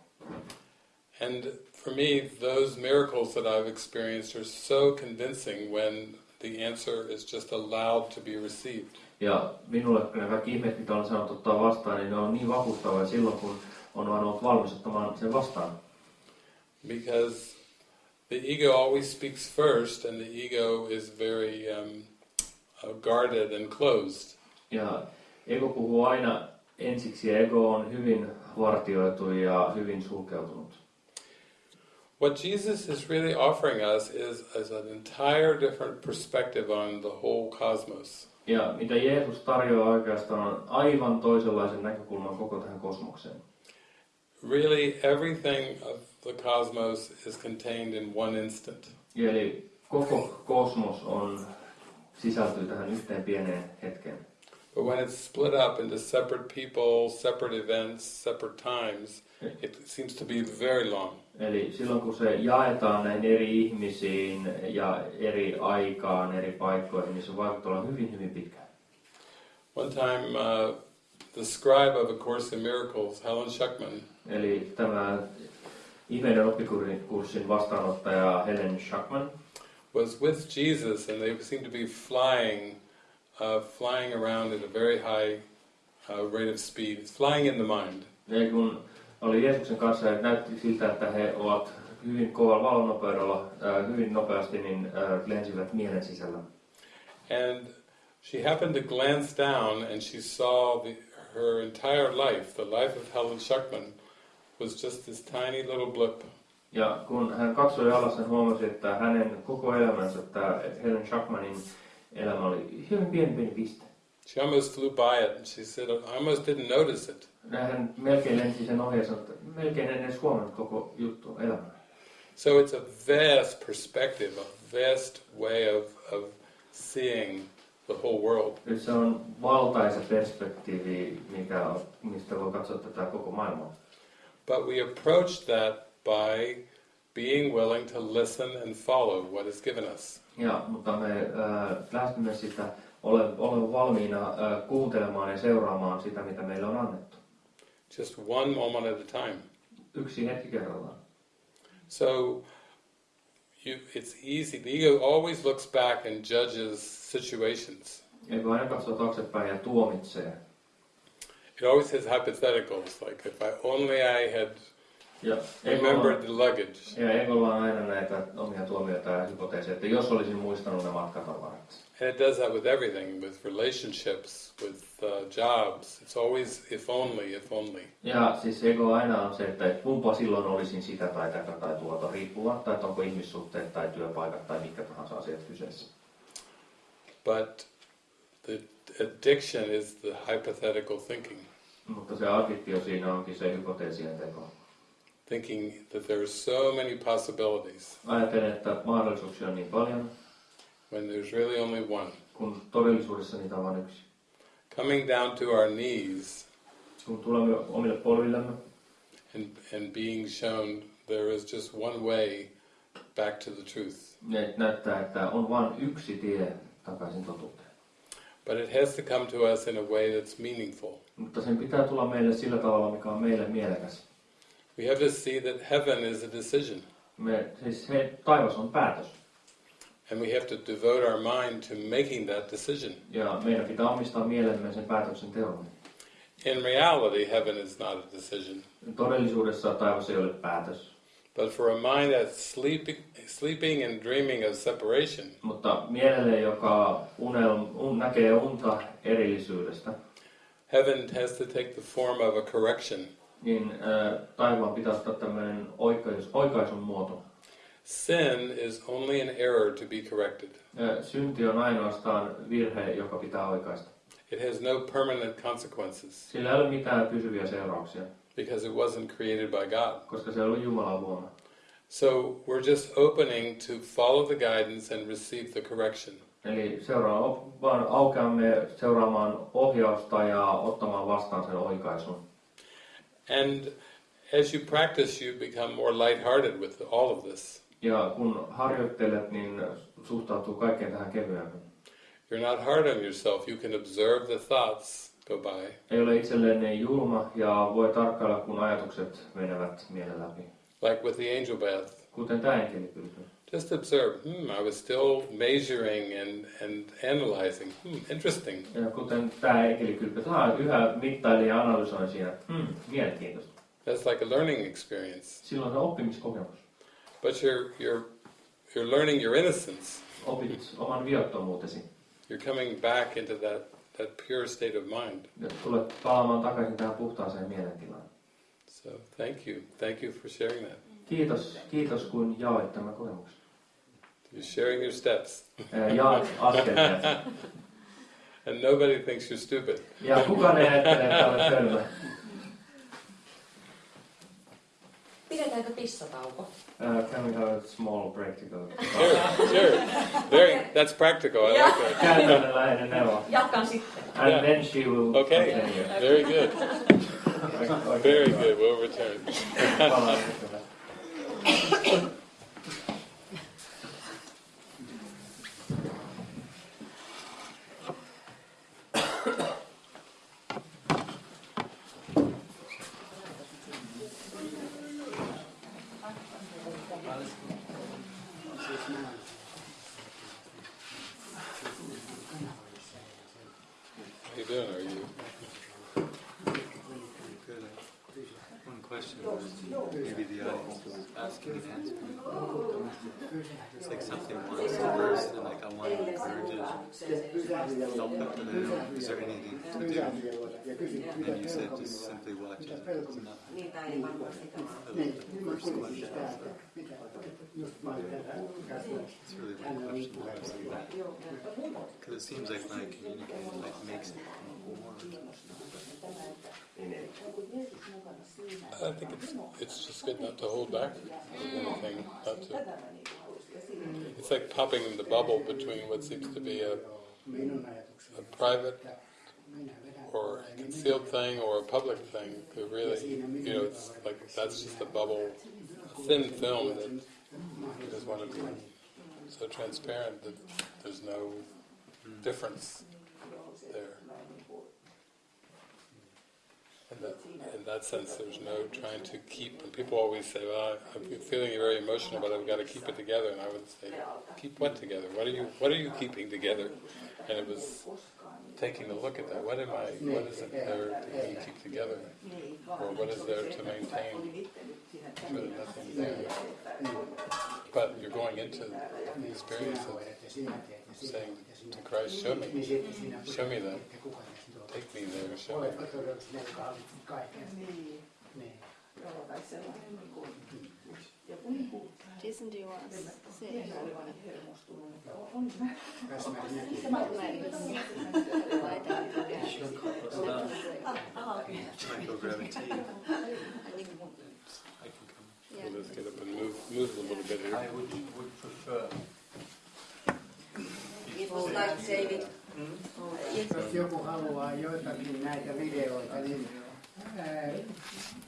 And for me, those miracles that I've experienced are so convincing when the answer is just allowed to be received. Ja minulle ne kaikki ihmeet, mitä olen saanut ottaa vastaan, niin ne on niin vakuuttavia silloin, kun on vain ollut valmis ottamaan sen vastaan. Because the ego always speaks first, and the ego is very um, uh, guarded and closed. Ja ego puhuu aina ensiksi ja ego on hyvin vartioitu ja hyvin sulkeutunut. What Jesus is really offering us is, is an entire different perspective on the whole cosmos. Ja mitä Jeesus tarjoaa oikeastaan on aivan toisenlaisen näkökulman koko tähän kosmokseen. Really, everything of the cosmos is contained in one instant. Eli koko kosmos on, sisältyy tähän yhteen pieneen hetkeen. But when it's split up into separate people, separate events, separate times, it seems to be very long. Eli silloin kun se jaetaan näihin eri ihmisiin ja eri aikaan, eri paikkoihin, niin se vaikuttaa olla hyvin, hyvin pitkään. One time, uh, the scribe of A Course in Miracles, Helen Schuckman, Eli tämä ihmeiden oppikurssin vastaanottaja Helen Schuckman was with Jesus, and they seemed to be flying, uh, flying around at a very high uh, rate of speed. It's flying in the mind. ja kun oli Jeesuksen kanssa ja näytti siltä, että he ovat hyvin kovalla valonnopeudella, äh, hyvin nopeasti, niin äh, lensivät mielen sisällä. And she happened to glance down, and she saw the, her entire life, the life of Helen Schuckman, was just this tiny little blip. Ja kun hän katsoi alas, hän huomasi, että hänen koko elämänsä, tämä Helen Schuckmanin elämä oli hyvin pieni pieni piste. She almost flew by it, and she said, "I almost didn't notice it." Hän melkein lensi sen ohi ja sanoi, että melkein en edes huomannut koko juttu elämää. So it's a vast perspective, a vast way of, of seeing the whole world. Se on valtaisa perspektiivi, mikä, on- mistä voi katsoa tätä koko maailmaa. But we approach that by being willing to listen and follow what is given us. Ja, mutta me äh, lähestymme sitä, ole, olemme valmiina äh, kuuntelemaan ja seuraamaan sitä, mitä meille on annettu. Just one moment at a time. Yksi hetki kerrallaan. So you, it's easy. The ego always looks back and judges situations. Eikö aina katsoa taaksepäin ja tuomitsee. It always has hypotheticals, like if I only I had Ja remembered the luggage. ja egolla on aina näitä omia tuomioita ja hypoteeseja, että jos olisin muistanut ne matkatavarat. And it does that with everything, with relationships, with uh, jobs. It's always if only, if only. Ja siis ego aina on se, että kumpa silloin olisin sitä tai tätä tai tuota, riippumatta, että onko ihmissuhteet tai työpaikat tai mitkä tahansa asiat kyseessä. But the addiction is the hypothetical thinking, Mutta se addiktio siinä onkin se hypoteesien teko. thinking that there are so many possibilities Ajattelen, että mahdollisuuksia on niin paljon, when there's really only one. kun todellisuudessa niitä on vain yksi. Coming down to our knees Kun tulemme omille polvillemme and, and being shown there is just one way back to the truth. näyttää, että on vain yksi tie takaisin totuuteen. But it has to come to us in a way that's meaningful. Mutta sen pitää tulla meille sillä tavalla, mikä on meille mielekäs. We have to see that heaven is a decision. Me, siis he, taivas on päätös. And we have to devote our mind to making that decision. Ja meidän pitää omistaa mielemme sen päätöksen teolle. In reality, heaven is not a decision. Todellisuudessa taivas ei ole päätös. But for a mind that's sleeping, sleeping and dreaming of separation, Mutta mielelle, joka unel, un, näkee unta erillisyydestä, heaven has to take the form of a correction. niin äh, taivaan pitää ottaa tämmöinen oikais, oikaisun muoto. Sin is only an error to be corrected. Synti on ainoastaan virhe, joka pitää oikaista. It has no permanent consequences Sillä ei ole mitään pysyviä seurauksia, because it wasn't created by God. koska se on Jumalan luoma. So we're just opening to follow the guidance and receive the correction. Eli seuraa, vaan aukeamme seuraamaan ohjausta ja ottamaan vastaan sen oikaisun. And as you practice, you become more lighthearted with all of this. Ja kun harjoittelet, niin suhtautuu kaikkeen tähän kevyemmin. You're not hard on yourself. You can observe the thoughts go by. Ei ole itselleen niin julma ja voi tarkkailla, kun ajatukset menevät mielen läpi. Like with the angel bath. Kuten tämä enkelikylpy. Just observe, hmm, I was still measuring and, and analyzing. Hmm, interesting. Ja kuten tämä enkelikylpy, tämä yhä mittailin ja analysoin siinä. Hmm, mielenkiintoista. That's like a learning experience. Silloin se oppimiskokemus. But you're, you're, you're learning your innocence. Opit oman viattomuutesi. You're coming back into that, that pure state of mind. Ja tulet palaamaan takaisin tähän puhtaaseen mielentilaan. So thank you. Thank you for sharing that. Kiitos, kiitos kun jaoit tämän kokemuksen. You're sharing your steps. Jaat askeleet. And nobody thinks you're stupid. Ja kukaan ei ajattele, että olet hölmö. Pidetäänkö pissatauko? Uh, can we have a small break to go? Sure, sure. Very, that's practical. I like that. Käytännönläheinen neuvo. Jatkan sitten. And Yeah. then she will Okay. continue. Very good. Very good. We'll return. Palaan sitten. How you doing? Are you? One question. question was maybe the audience was asking and answering. It's like something wants to burst and like I want to encourage it. Don't put them in. Is there anything to do? And you said just Niitä ei question. Because it seems like my communicating like makes it more. I think it's, it's just good not to hold back anything, not to, it's like popping the bubble between what seems to be a, a private or a concealed thing or a public thing. Really, you know, it's like that's just a bubble, thin film that you just want to be so transparent that there's no difference there. In that, in that sense, there's no trying to keep, and people always say, well, I'm feeling very emotional, but I've got to keep it together. And I would say, keep what together? What are you, what are you keeping together? And it was taking a look at that. What am I, what is it there to keep together? Or what is there to maintain? Really nothing there. But you're going into the experience of saying to Christ, show me, show me that. Take me there, show me that. Jason, do you want to sit? I can come. Yeah. Let's get up and move, move a little bit here. I would, would prefer. People like David. Mm -hmm. Joku haluaa joitakin näitä videoita, niin ää,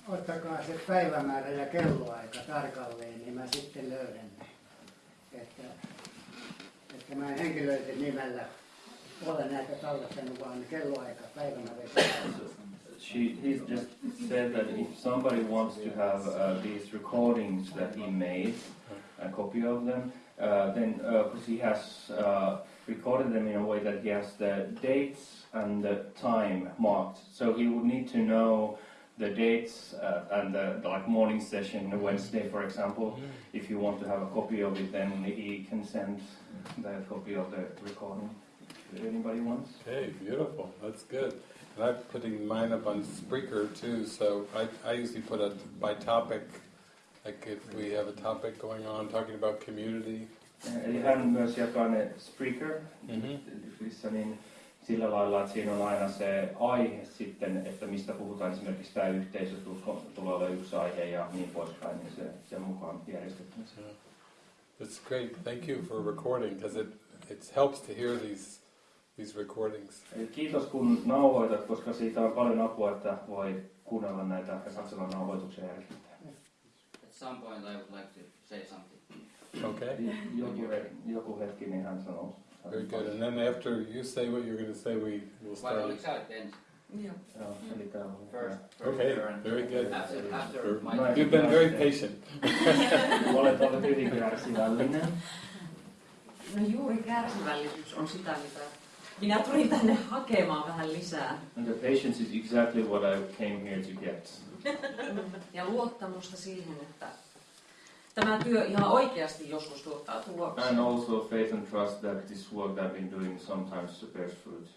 ottakaa se päivämäärä ja kelloaika tarkalleen, niin mä sitten löydän ne. Että, että mä en henkilöiden nimellä ole näitä tallettanut, vaan kelloaika, päivämäärä ja. She, he's just said that if somebody wants to have uh, these recordings that he made, a copy of them, uh, then because he has uh, recorded them in a way that he has the dates and the time marked, so he would need to know the dates uh, and the, the like morning session, Wednesday, for example. If you want to have a copy of it, then he can send the copy of the recording. If anybody wants. Okay, beautiful. That's good. And I'm putting mine up on Spreaker too, so I, I usually put it by topic. Like if we have a topic going on, talking about community. Eli hän myös jakaa ne Spreaker, Mhm. missä niin sillä lailla, että siinä on aina se aihe sitten, että mistä puhutaan esimerkiksi tämä yhteisö, tulee olla yksi aihe ja niin poispäin, niin se sen mukaan järjestetty. It's great. Thank you for recording because it it helps to hear these these recordings. Kiitos kun nauhoitat, koska siitä on paljon apua, että voi kuunnella näitä ja katsella nauhoituksia jälkeen. At some point I would like to say something. Okay. Joku, he- joku hetki, niin hän sanoo. Very good. And then after you say what you're going to say, we will Vai start. oliko sä nyt ensin? Joo. Joo, eli tää on First, first Okay. turn. Very good. After, after my You've been very patient. Olet ollut hyvin kärsivällinen. No juuri kärsivällisyys on sitä, mitä minä tulin tänne hakemaan vähän lisää. And the patience is exactly what I came here to get. Ja luottamusta siihen, että tämä työ ihan oikeasti joskus tuottaa tuloksia. And also faith and trust that this work that I've been doing sometimes bears fruit.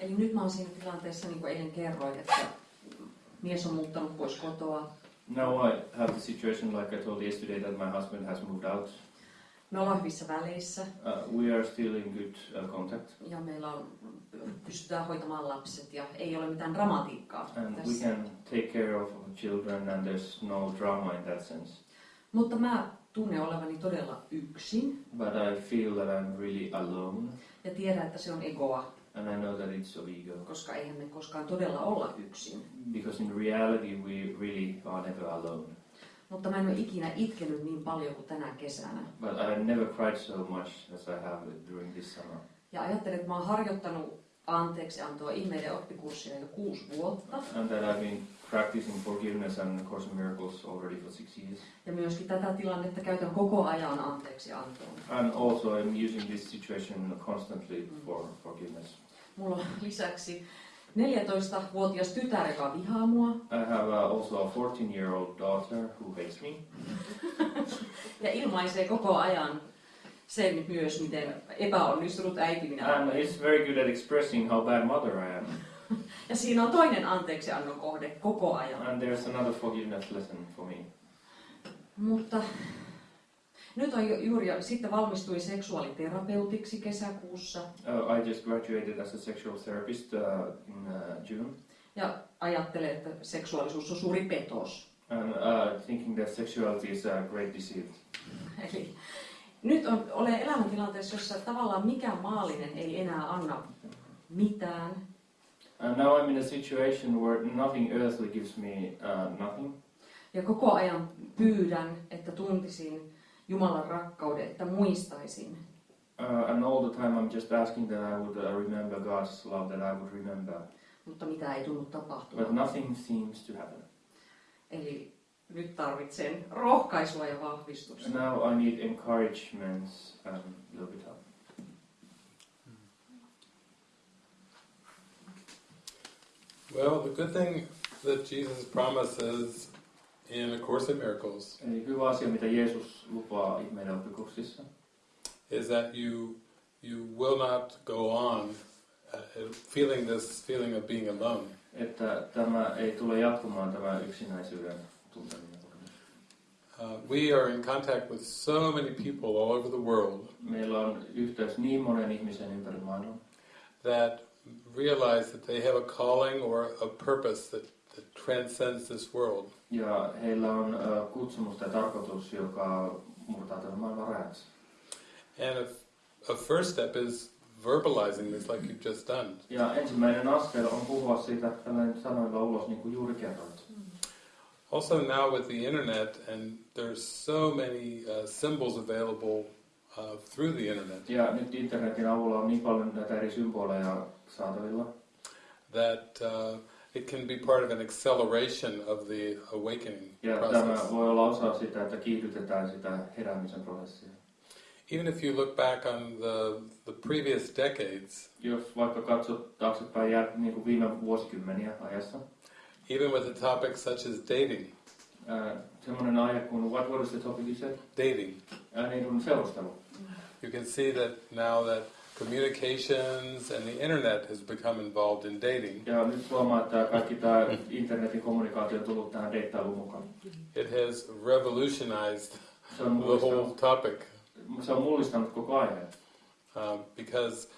Eli nyt mä oon siinä tilanteessa, niin kuin eilen kerroin, että mies on muuttanut pois kotoa. Now I have the situation like I told yesterday that my husband has moved out. Me ollaan hyvissä väleissä Uh, we are still in good uh, contact ja meillä on, pystytään hoitamaan lapset ja ei ole mitään dramatiikkaa and we tässä. can take care of children and there's no drama in that sense. Mutta mä tunnen olevani todella yksin But I feel that I'm really alone ja tiedän, että se on egoa, and I know that it's of ego. koska eihän me koskaan todella olla yksin. Because in reality we really are never alone. Mutta mä en ole ikinä itkenyt niin paljon kuin tänä kesänä. But I have never cried so much as I have during this summer. Ja ajattelen, että mä oon harjoittanut anteeksi antoa ihmeiden oppikurssia jo kuusi vuotta. And that I've been practicing forgiveness and Course in Miracles already for six years. Ja myöskin tätä tilannetta käytän koko ajan anteeksi antoon. And also I'm using this situation constantly for forgiveness. Mulla on lisäksi 14-vuotias tytär, joka vihaa mua. I have uh, also a 14-year-old daughter who hates me. Ja ilmaisee koko ajan sen myös, miten epäonnistunut äiti minä And olen. it's very good at expressing how bad mother I am. Ja siinä on toinen anteeksiannon kohde koko ajan. And there's another forgiveness lesson for me. Mutta nyt on ju- juuri sitten valmistui seksuaaliterapeutiksi kesäkuussa Uh, I just graduated as a sexual therapist uh, in uh, June. ja ajattelee, että seksuaalisuus on suuri petos. And uh, thinking that sexuality is a great deceit. Eli nyt on, olen elämäntilanteessa, jossa tavallaan mikään maallinen ei enää anna mitään. And now I'm in a situation where nothing earthly gives me uh, nothing. Ja koko ajan pyydän, että tuntisin Jumalan rakkauden, että muistaisin. Uh, and all the time I'm just asking that I would uh, remember God's love, that I would remember. Mutta mitä ei tunnu But tapahtumaan. nothing seems to happen. Eli nyt tarvitsen rohkaisua ja vahvistusta. And now I need encouragement and a little bit of Well, the good thing that Jesus promises in A Course in Miracles Eli hyvä asia, mitä Jeesus lupaa ihmeiden oppikursissa, is that you you will not go on uh, feeling this feeling of being alone. että tämä ei tule jatkumaan tämä yksinäisyyden tunteminen. Uh, we are in contact with so many people all over the world Meillä on yhteys niin monen ihmisen ympäri maailman, that realize that they have a calling or a purpose that, that transcends this world. ja heillä on uh, kutsumus tai tarkoitus, joka murtaa tämän maailman rajat. And a, a first step is verbalizing this like you've just done. Ja ensimmäinen askel on puhua siitä tällainen sanoilla ulos, niin kuin juuri kerroit. Also now with the internet, and there's so many uh, symbols available uh, through the internet Ja nyt internetin avulla on niin paljon näitä eri symboleja saatavilla, that uh, it can be part of an acceleration of the awakening ja process. tämä voi olla osa sitä, että kiihdytetään sitä heräämisen prosessia. Even if you look back on the, the previous decades, Jos vaikka katsot taaksepäin jää, niin kuin viime vuosikymmeniä ajassa, even with a topic such as dating, ää, semmoinen aihe kuin, what, what is the topic you said? dating, Ää, niin kuin seurustelu. You can see that now that communications and the internet has become involved in dating, Ja nyt huomaa, että kaikki tämä internetin kommunikaatio on tullut tähän deittailuun mukaan. it has revolutionized the whole topic se on mullistanut koko aiheen. um, because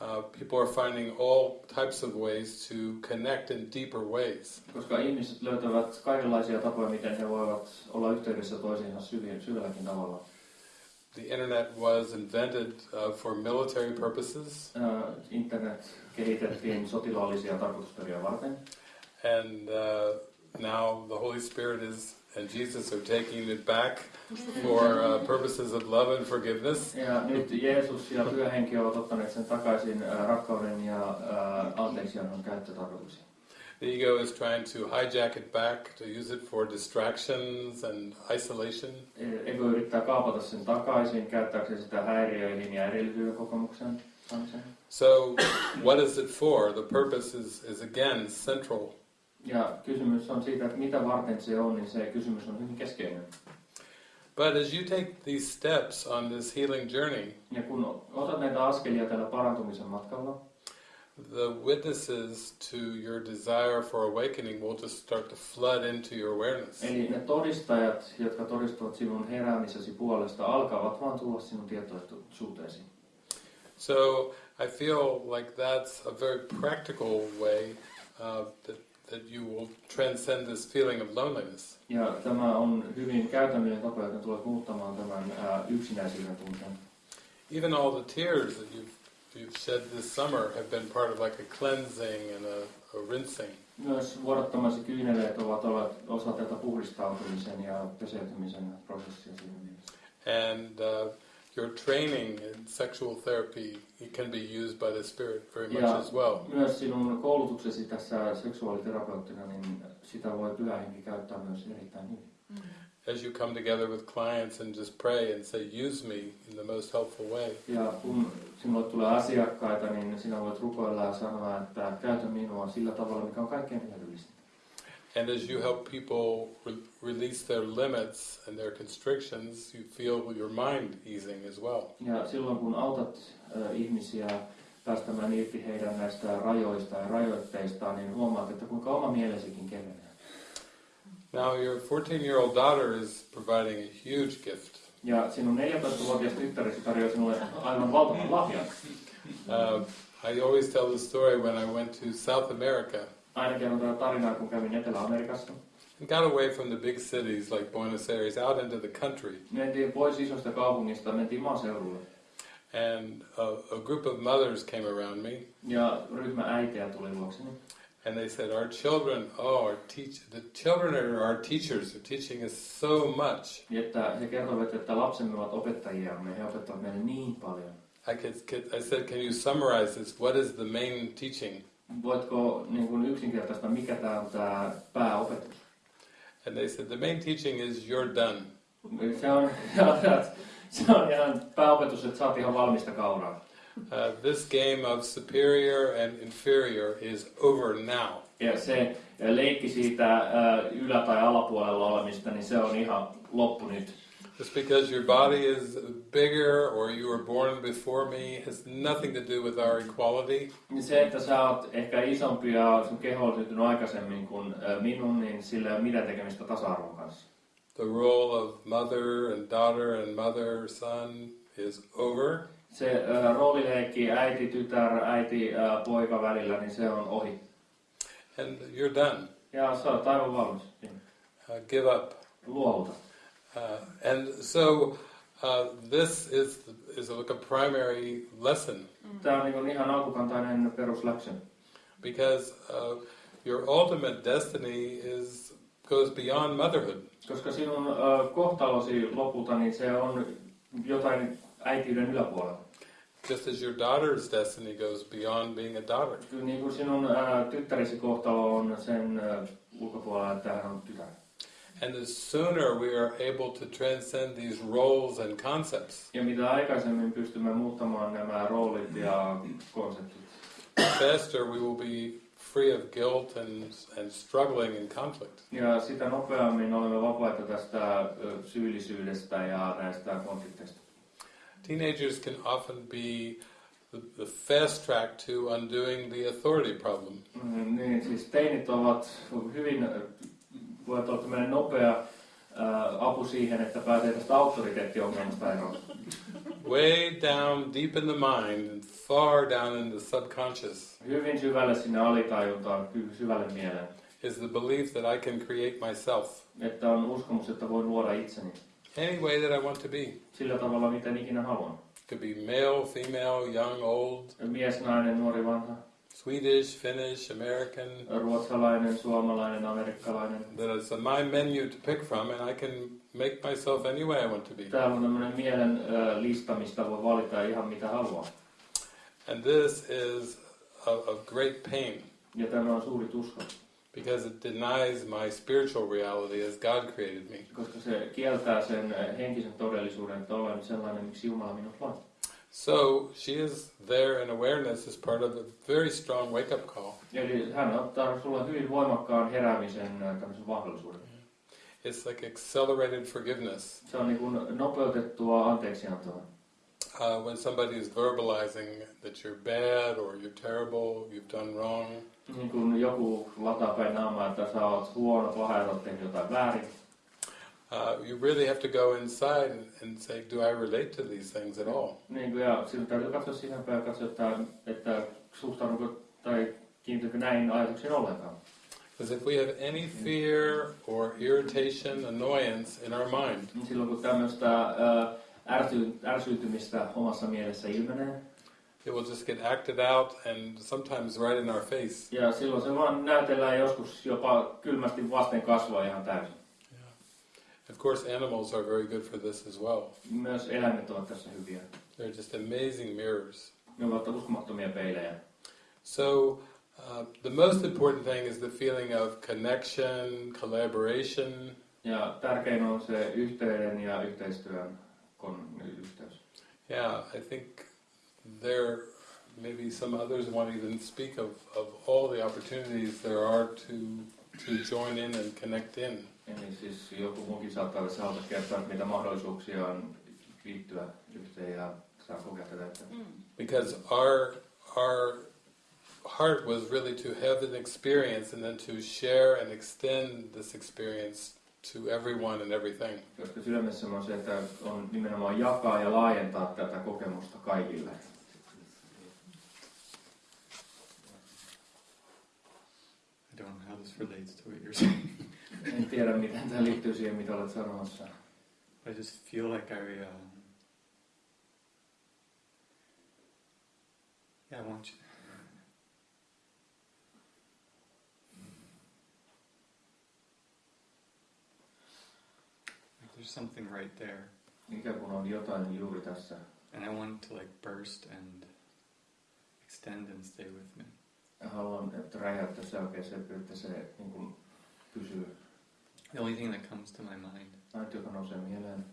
uh, people are finding all types of ways to connect in deeper ways. Koska ihmiset löytävät kaikenlaisia tapoja, miten he voivat olla yhteydessä toisiinsa syvin, syvälläkin tavalla. The internet was invented uh, for military purposes, Ää, Internet kehitettiin sotilaallisia tarkoitusperiä varten. and uh, now the Holy Spirit is and Jesus are taking it back for uh, purposes of love and forgiveness. Ja nyt Jeesus ja Pyhä Henki ovat ottaneet sen takaisin ää, rakkauden ja ää, anteeksiannon käyttötarkoituksiin. The ego is trying to hijack it back to use it for distractions and isolation. Ego yrittää kaapata sen takaisin, käyttääkseen sitä häiriöihin ja erillisyyden kokemuksen. So, what is it for? The purpose is, is again central. Ja kysymys on siitä, että mitä varten se on, niin se kysymys on hyvin keskeinen. But as you take these steps on this healing journey, Ja kun otat näitä askelia tällä parantumisen matkalla, the witnesses to your desire for awakening will just start to flood into your awareness. eli ne todistajat, jotka todistavat sinun heräämisesi puolesta, alkavat vaan tulla sinun tietoisuuteesi. So I feel like that's a very practical way uh, that, that you will transcend this feeling of loneliness. Ja tämä on hyvin käytännöllinen tapa, joka tulee muuttamaan tämän ää, yksinäisyyden tunteen. Even all the tears that you've, you've shed this summer have been part of like a cleansing and a, a rinsing. Myös vuodattomasi kyyneleet ovat olleet osa tätä puhdistautumisen ja peseytymisen prosessia siinä mielessä. And uh, your training in sexual therapy it can be used by the Spirit very much Ja as well. myös sinun koulutuksesi tässä seksuaaliterapeuttina, niin sitä voi pyhä henki käyttää myös erittäin hyvin. As you come together with clients and just pray and say, use me in the most helpful way. Ja kun sinulle tulee asiakkaita, niin sinä voit rukoilla ja sanoa, että käytä minua sillä tavalla, mikä on kaikkein hyödyllistä. And as you help people re- release their limits and their constrictions, you feel your mind easing as well. Ja silloin kun autat ö, ihmisiä päästämään irti heidän näistä rajoista ja rajoitteistaan, niin huomaat, että kuinka oma mielesikin kevenee. Now, your 14 year old daughter is providing a huge gift. Ja sinun 14-vuotias tyttäresi tarjoaa sinulle aivan valtavan lahjan. Uh, I always tell the story when I went to South America Aina kerron tarinaa, kun kävin Etelä-Amerikassa. and got away from the big cities like Buenos Aires out into the country. Mentiin pois isosta kaupungista, mentiin maaseudulle. And a, a group of mothers came around me Ja ryhmä äitejä tuli luokseni. And they said, Our children, oh, our teach, the children are our teachers. They're teaching us so much. Että he kertoivat, että lapsemme ovat opettajiamme, he opettavat meille niin paljon. I, could, could, I said, Can you summarize this? What is the main teaching? Voitko niin kuin yksinkertaista, mikä tämä on tämä pääopetus? And they said, The main teaching is you're done. Se on, se on ihan pääopetus, että oot ihan valmista kauraa. Uh, this game of superior and inferior is over now. Ja se leikki siitä ää, ylä- tai alapuolella olemista, niin se on ihan loppu nyt. Just because your body is bigger or you were born before me has nothing to do with our equality. Niin se, että sä oot ehkä isompi ja sun keho on syntynyt aikaisemmin kuin ää, minun, niin sillä ei ole mitään tekemistä tasa-arvon kanssa. The role of mother and daughter and mother son is over. Se ää, roolileikki äiti, tytär, äiti, ää, poika välillä, niin se on ohi. And you're done. Ja sä oot aivan valmis. Uh, give up. Luovuta. Uh, and so uh, this is, is like a primary lesson Tämä on niin ihan alkukantainen perusläksy. because uh, your ultimate destiny is goes beyond motherhood. Koska sinun ö, kohtalosi lopulta, niin se on jotain äitiyden yläpuolella. Just as your daughter's destiny goes beyond being a daughter. Kyllä niin kuin sinun ä, tyttäresi kohtalo on sen ä, ulkopuolella, että hän on tytär. And the sooner we are able to transcend these roles and concepts, Ja mitä aikaisemmin pystymme muuttamaan nämä roolit ja konseptit, the faster we will be free of guilt and, and struggling in conflict. ja sitä nopeammin olemme vapaita tästä syyllisyydestä ja näistä konflikteista. Teenagers can often be the, the fast track to undoing the authority problem. Mm, Niin, siis teinit ovat hyvin, ö, voivat olla tämmöinen nopea ä, apu siihen, että pääsee tästä auktoriteettiongelmasta eroon. Way down deep in the mind and far down in the subconscious Hyvin syvälle sinne alitajuntaan, syvälle mieleen. is the belief that I can create myself Että on uskomus, että voin luoda itseni any way that I want to be. sillä tavalla, miten ikinä haluan. Could be male, female, young, old, Mies, nainen, nuori, vanha, Swedish, Finnish, American. ruotsalainen, suomalainen, amerikkalainen. A my menu to pick from, and I can make myself any way I want to be. Täällä on tämmöinen mielen ö, lista, mistä voi valita ihan mitä haluaa. And this is of great pain Ja tämä on suuri tuska, because it denies my spiritual reality as God created me. koska se kieltää sen henkisen todellisuuden, että olen sellainen, miksi Jumala minut loi. So she is there in awareness as part of a very strong wake up call. Eli hän ottaa sulle hyvin voimakkaan heräämisen tämmöisen mahdollisuuden. It's like accelerated forgiveness. Se on niin kuin nopeutettua anteeksiantoa. Uh, when somebody is verbalizing that you're bad or you're terrible, you've done wrong, Niin kuin joku lataa päin naamaa, että sä oot huono, paha ja sä oot tehnyt jotain väärin. uh, you really have to go inside and, say, do I relate to these things at all? Niin kuin, ja siltä täytyy katsoa sisäänpäin ja katsoa, että, että suhtaudunko tai kiinnitynkö näin ajatuksiin ollenkaan. Because if we have any fear or irritation, annoyance in our mind, Niin Silloin kun tämmöistä ää, ärsy, ärsyytymistä omassa mielessä ilmenee, it will just get acted out and sometimes right in our face. ja silloin se vaan näytellään joskus jopa kylmästi vasten kasvaa ihan täysin. Of course, animals are very good for this as well. Myös eläimet ovat tässä hyviä. They're just amazing mirrors. Ne ovat uskomattomia peilejä. So, uh, the most important thing is the feeling of connection, collaboration, Ja tärkein on se yhteyden ja yhteistyön kon, yhteys. Yeah, I think there maybe some others want to even speak of, of all the opportunities there are to to join in and connect in. Eli siis joku muukin saattaa olla haluta kertoa, että mitä mahdollisuuksia on liittyä yhteen ja saa kokea tätä. Että mm. Because our our heart was really to have an experience and then to share and extend this experience to everyone and everything. Koska sydämessä on se, että on nimenomaan jakaa ja laajentaa tätä kokemusta kaikille. I don't know how this relates to what you're saying. En tiedä, miten tämä liittyy siihen, mitä olet sanomassa. I just feel like I, um, yeah, I want you. Like there's something right there, Mikä kun on jotain juuri tässä. and I want to like burst and extend and stay with me. Haluan, että räjäyttää se oikein se, että se niin kuin, pysyy. The only thing that comes to my mind Ainut, joka nousee mieleen.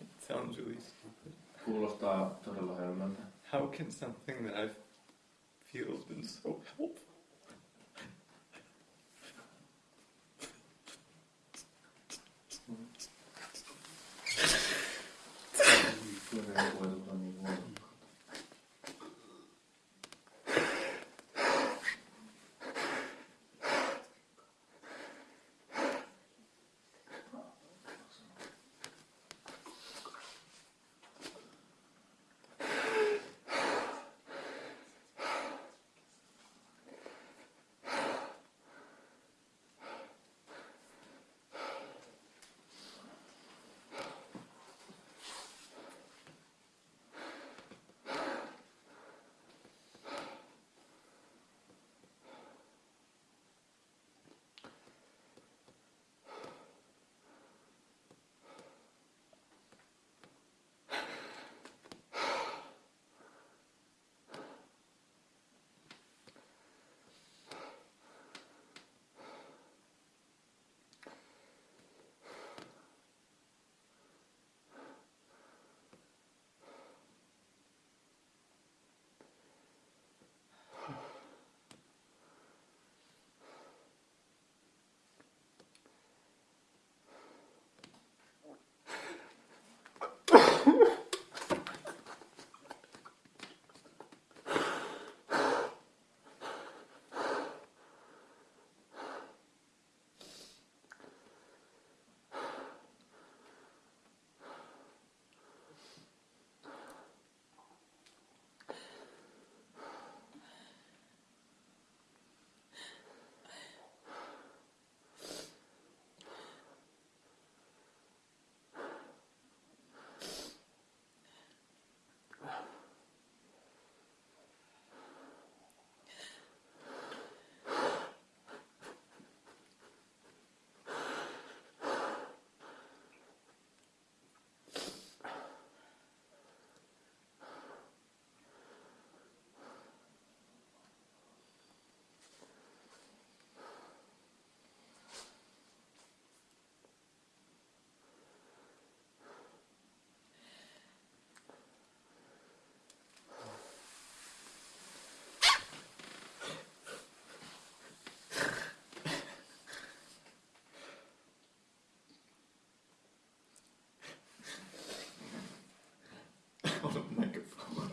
it sounds really stupid. Kuulostaa todella hölmöltä. How can something that I feel has been so helpful 就是我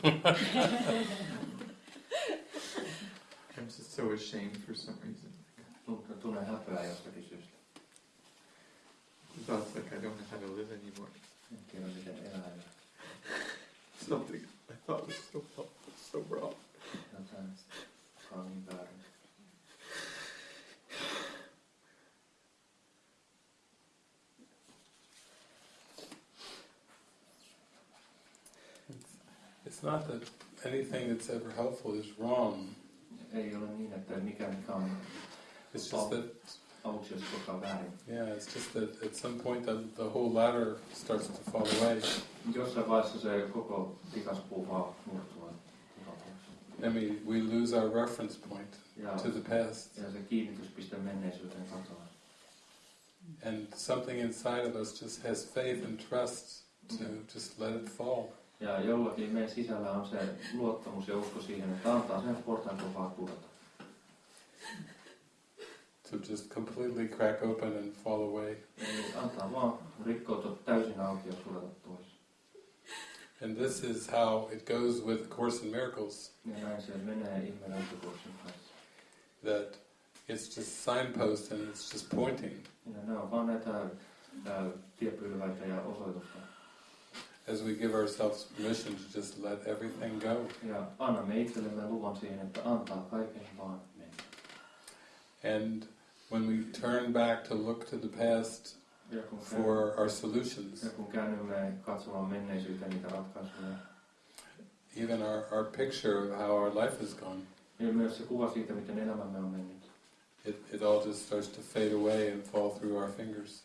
I'm just so ashamed for some reason. Tuntuu- Tunnen häpeää jostakin syystä. Thoughts like I don't know how to live anymore. En tiedä miten elää. ja Something I thought was so helpful, so wrong. Jotain joka on niin väärin. It's not that anything that's ever helpful is wrong. Ei ole niin, että on It's just that aluksi olisi koskaan väärin. Yeah, it's just that at some point the, the whole ladder starts to fall away. Jossain vaiheessa se koko tikaspuu vaan murtuu. I mean, we lose our reference point Ja, to the past. ja se kiinnityspiste menneisyyteen katoaa. And something inside of us just has faith and trust to just let it fall. Ja jollakin meidän sisällä on se luottamus ja usko siihen, että antaa sen portaan kun vaan pudota. To just completely crack open and fall away. Eli antaa vaan rikkoutua täysin auki ja sudata pois. And this is how it goes with Course in Miracles. Ja näin se menee ihmeelliskurssin kanssa. That it's just signposts and it's just pointing. As we give ourselves permission to just let everything go. Ja annamme itsellemme luvan siihen, että antaa kaiken vaan mennä. And when we turn back to look to the past for our solutions, ja kun käännymme katsomaan menneisyyteen niitä ratkaisuja, even our, our picture of how our life has gone, niin myös se kuva siitä, miten elämämme on mennyt. it, it all just starts to fade away and fall through our fingers.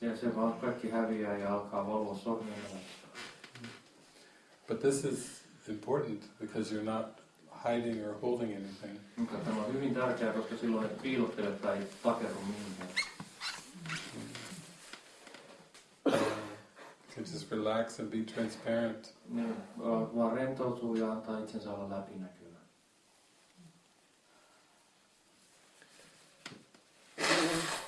But this is important because you're not hiding or holding anything. Mutta tämä on hyvin tärkeää, koska silloin et piilottele tai takerru mihinkään. Can just relax and be transparent. Niin, vaan vaan rentoutuu ja antaa itsensä olla läpinäkyvä.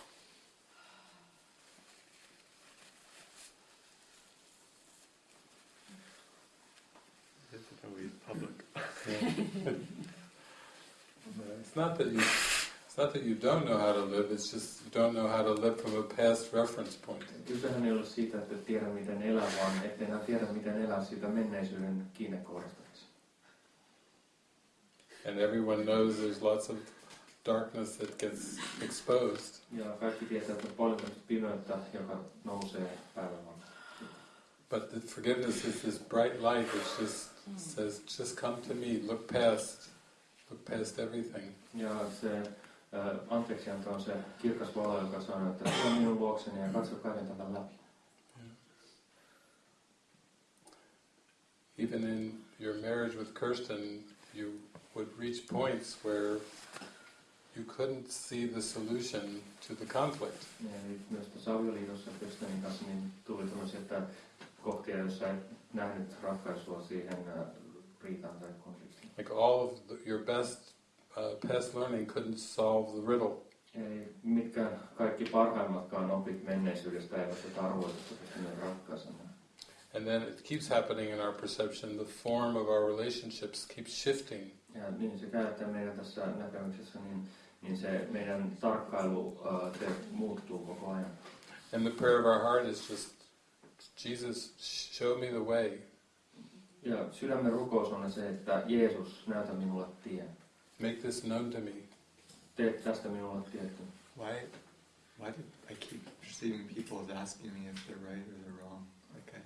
It's not that you it's not that you don't know how to live, it's just you don't know how to live from a past reference point. Kysehän ei ole siitä, että tiedä miten elää, vaan ettei enää tiedä miten elää siitä menneisyyden kiinnekohdasta. And everyone knows there's lots of darkness that gets exposed. Ja kaikki tietää, että paljon pimeyttä, joka nousee päivällä. But the forgiveness is this bright light which just says, just come to me, look past, look past everything. Ja se ää, anteeksianto on se kirkas valo, joka sanoo, että tule minun luokseni ja katso kaiken tämän läpi. Even in your marriage with Kirsten, you would reach points where you couldn't see the solution to the conflict. Eli myös tässä avioliitossa Kristianin kanssa niin tuli tämmöisiä että kohtia, joissa et nähnyt ratkaisua siihen ää, riitaan tai konfliktiin. Like all of the, your best uh, past learning couldn't solve the riddle. Ei mitkään kaikki parhaimmatkaan opit menneisyydestä eivät tätä arvoitusta pystyneet. And then it keeps happening in our perception. The form of our relationships keeps shifting. Ja niin se käy, meidän tässä näkemyksessä niin, niin se meidän tarkkailu uh, se muuttuu koko ajan. And the prayer of our heart is just, Jesus, show me the way. Ja sydämen rukous on se, että Jeesus, näytä minulle tien. Make this known to me. Tee tästä minulle tietty. Why, why do I keep perceiving people as asking me if they're right or they're wrong? Like I,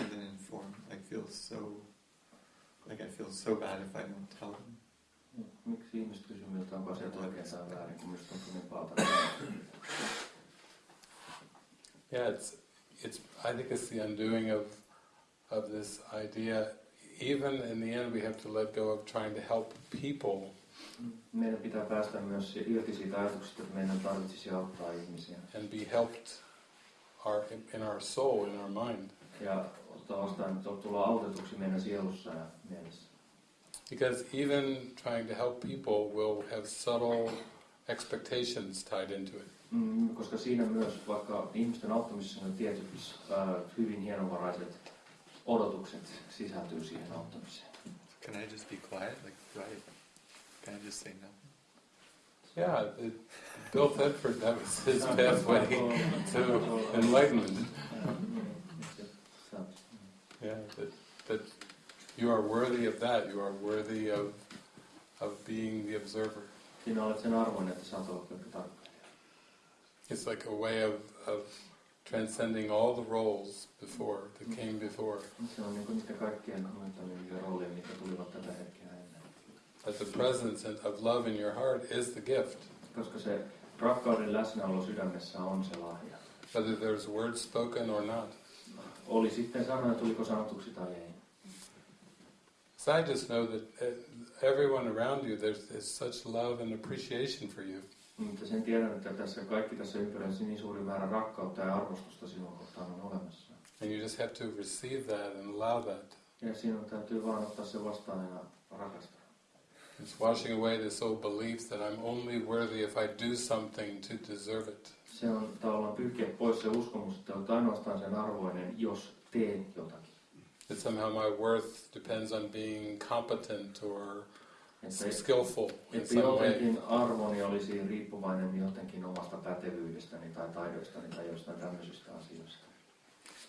and then inform. Like feel so, like I feel so bad if I don't tell them. Miksi ihmiset kysyvät minulta, onko asiat oikein tai väärin, kun minusta tuntuu niin pahalta? Yeah, it's, it's. I think it's the undoing of, of this idea. Even in the end, we have to let go of trying to help people Meidän pitää päästä myös irti siitä ajatuksesta, että meidän tarvitsisi auttaa ihmisiä. and be helped our, in our soul, in our mind. Ja ottaa vastaan, tulla autetuksi meidän sielussa ja mielessä. Because even trying to help people will have subtle expectations tied into it. Mm, koska siinä myös, vaikka ihmisten auttamisessa on tietyt äh, hyvin hienovaraiset odotukset sisältyy siihen auttamiseen. Can I just be quiet? Like do I? Can I just say no? Yeah, it, Bill Thetford, that was his pathway to enlightenment. Yeah, that, that you are worthy of that. You are worthy of, of being the observer. Sinä olet sen arvoinen, että saat olla pelkkä tarkkailija. It's like a way of, of transcending all the roles before, that came before. Se on niin niitä kaikkien kommentoimia rooleja, mitkä tulivat tätä hetkeä ennen. That the presence of love in your heart is the gift. Koska se Rakkauden läsnäolo sydämessä on se lahja. Whether there's words spoken or not. Oli sitten sanoja, tuliko sanotuksi tai ei. So I just know that uh, everyone around you, there's, there's such love and appreciation for you. Mutta sen tiedän, että tässä kaikki tässä ympärillä niin suuri määrä rakkautta ja arvostusta sinua kohtaan on olemassa. And you just have to receive that and allow that. Ja sinun täytyy vaan ottaa se vastaan ja rakastaa. It's washing away this old belief that I'm only worthy if I do something to deserve it. Se on tavallaan pyyhkiä pois se uskomus, että olet ainoastaan sen arvoinen, jos teen jotakin. That somehow my worth depends on being competent or Että, skillful että jotenkin arvoni olisi riippuvainen jotenkin omasta pätevyydestäni tai taidoistani tai jostain tämmöisistä asioista.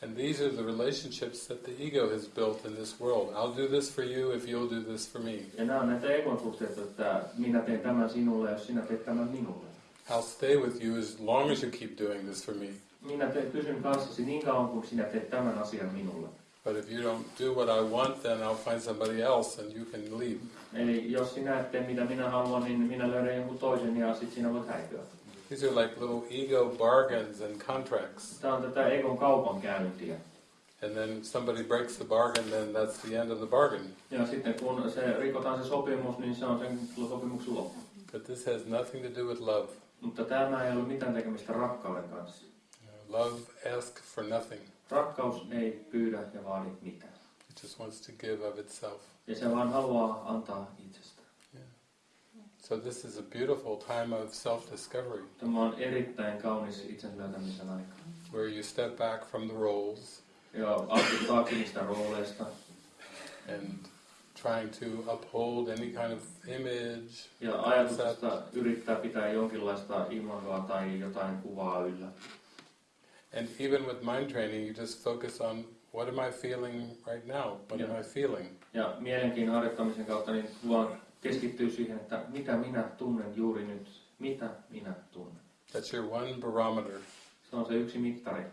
And these are the relationships that the ego has built in this world. I'll do this for you if you'll do this for me. Ja nämä on näitä ekon suhteita, että minä teen tämän sinulle, jos sinä teet tämän minulle. I'll stay with you as long as you keep doing this for me. Minä te, pysyn kanssasi niin kauan, kuin sinä teet tämän asian minulle. But if you don't do what I want, then I'll find somebody else and you can leave. Eli jos sinä et tee mitä minä haluan, niin minä löydän jonkun toisen ja sitten sinä voit häipyä. These are like little ego bargains and contracts. Tämä on tätä kaupankäyntiä. And then somebody breaks the bargain, then that's the end of the bargain. Ja sitten kun se rikotaan se sopimus, niin se on sen sopimuksen loppu. But this has nothing to do with love. Mutta tämä ei ole mitään tekemistä rakkauden kanssa. Love asks for nothing. Rakkaus ei pyydä ja vaadi mitään. It just wants to give of itself. Ja se vaan haluaa antaa itsestä. So this is a beautiful time of self-discovery, Tämä on erittäin kaunis itsensä löytämisen aika. where you step back from the roles Ja astut taakse niistä rooleista and trying to uphold any kind of image. ja ajatuksesta yrittää pitää jonkinlaista imagoa tai jotain kuvaa yllä. And even with mind training, you just focus on what am I feeling right now? What am I feeling? Ja mielenkiin harjoittamisen kautta niin vaan keskittyy siihen, että mitä minä tunnen juuri nyt. Mitä minä tunnen. That's your one barometer. Se on se yksi mittari.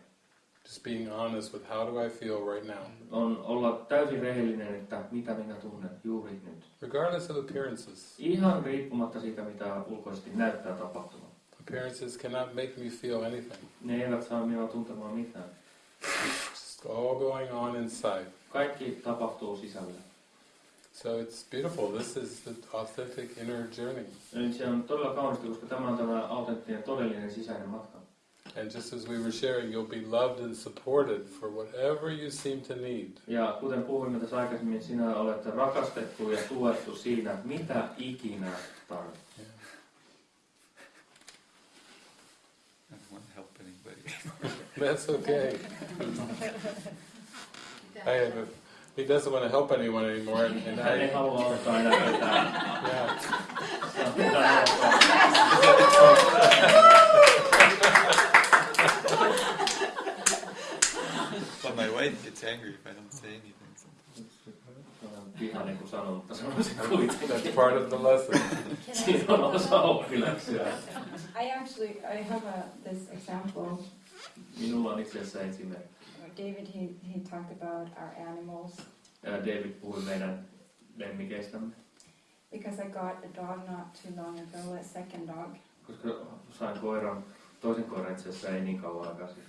Just being honest with how do I feel right now, On olla täysin rehellinen, että mitä minä tunnen juuri nyt. regardless of appearances. Ihan riippumatta siitä, mitä ulkoisesti näyttää tapahtuvan. Appearances cannot make me feel anything. Ne eivät saa minua tuntemaan mitään. It's all going on inside. Kaikki tapahtuu sisällä. So it's beautiful. This is the authentic inner journey. Eli se on todella kaunista, koska tämä on tämä autenttinen, todellinen sisäinen matka. And just as we were sharing, you'll be loved and supported for whatever you seem to need. Ja kuten puhuimme tässä aikaisemmin, sinä olet rakastettu ja tuettu siinä, mitä ikinä tarvitset. I don't want to help anybody. That's okay. I have a, he doesn't want to help anyone anymore, and, and Hän ei I, halua auttaa enää ketään. yeah. But my wife gets angry if I don't say anything. sometimes. Vihainen kun sanon, mutta sanon kuitenkin. That's part of the lesson. Siinä on osa oppiläksyä. I actually I have a this example. Minulla on itse asiassa esimerkki. David he, he talked about our animals Ja David puhui meidän lemmikeistämme, because I got a dog not too long ago, a second dog. koska sain koiran, toisen koiran itse asiassa ei niin kauan aikaa sitten.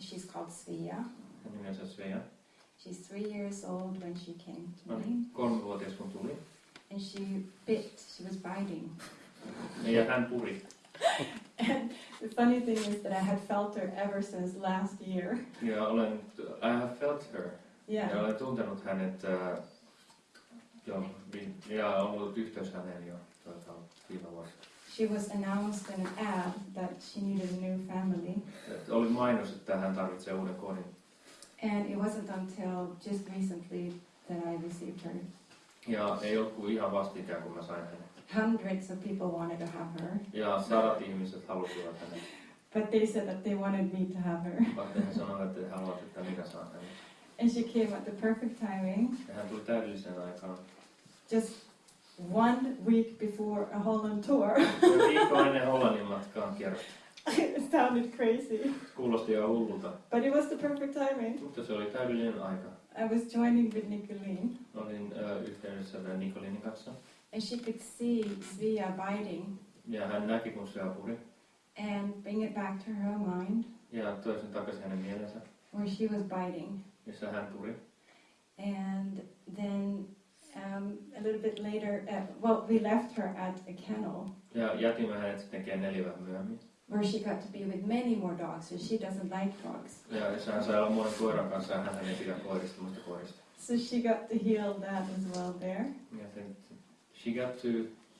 She's called Svea. Hänen nimensä Svea. She's three years old when she came to me, kolmevuotias kun tuli. and she bit. She was biting. Ja hän puri. And the funny thing is that I had felt her ever since last year. Ja olen, uh, I have felt her. Yeah. Ja olen tuntenut hänet äh, vi- ja ollut yhteys häneen jo tuota, viime vuonna. She was announced in an ad that she needed a new family. Et Oli mainos, että hän tarvitsee uuden kodin. And it wasn't until just recently that I received her. Ja ei ollut kuin ihan vastikään, kun mä sain hänet. Hundreds of people wanted to have her, Ja sadat ihmiset halusivat hänet. but they said that they wanted me to have her. Vaikka he sanoivat, että haluavat, että minä saan hänet. And she came at the perfect timing, Ja hän tuli täydelliseen aikaan. just one week before a Holland tour. Viikko ennen Hollannin matkaan it sounded crazy, Kuulosti hullulta, but it was the perfect timing. mutta se oli täydellinen aika. I was joining with Nicolene, Olin yhteydessä tämän Nikolinin kanssa. And she could see Svea biting, Ja hän näki, kun se apuri. and bring it back to her mind Ja toi sen takaisin hänen mielensä, where she was biting. jossa hän tuli. And then um, a little bit later, uh, well, we left her at a kennel Ja jätimme hänet sitten kenneliin vähän myöhemmin. where she got to be with many more dogs, and she doesn't like dogs. Ja hän sai olla monen koiran kanssa hän ei pidä koirista, muista koirista. So she got to heal that as well there. Ja sen, she got to,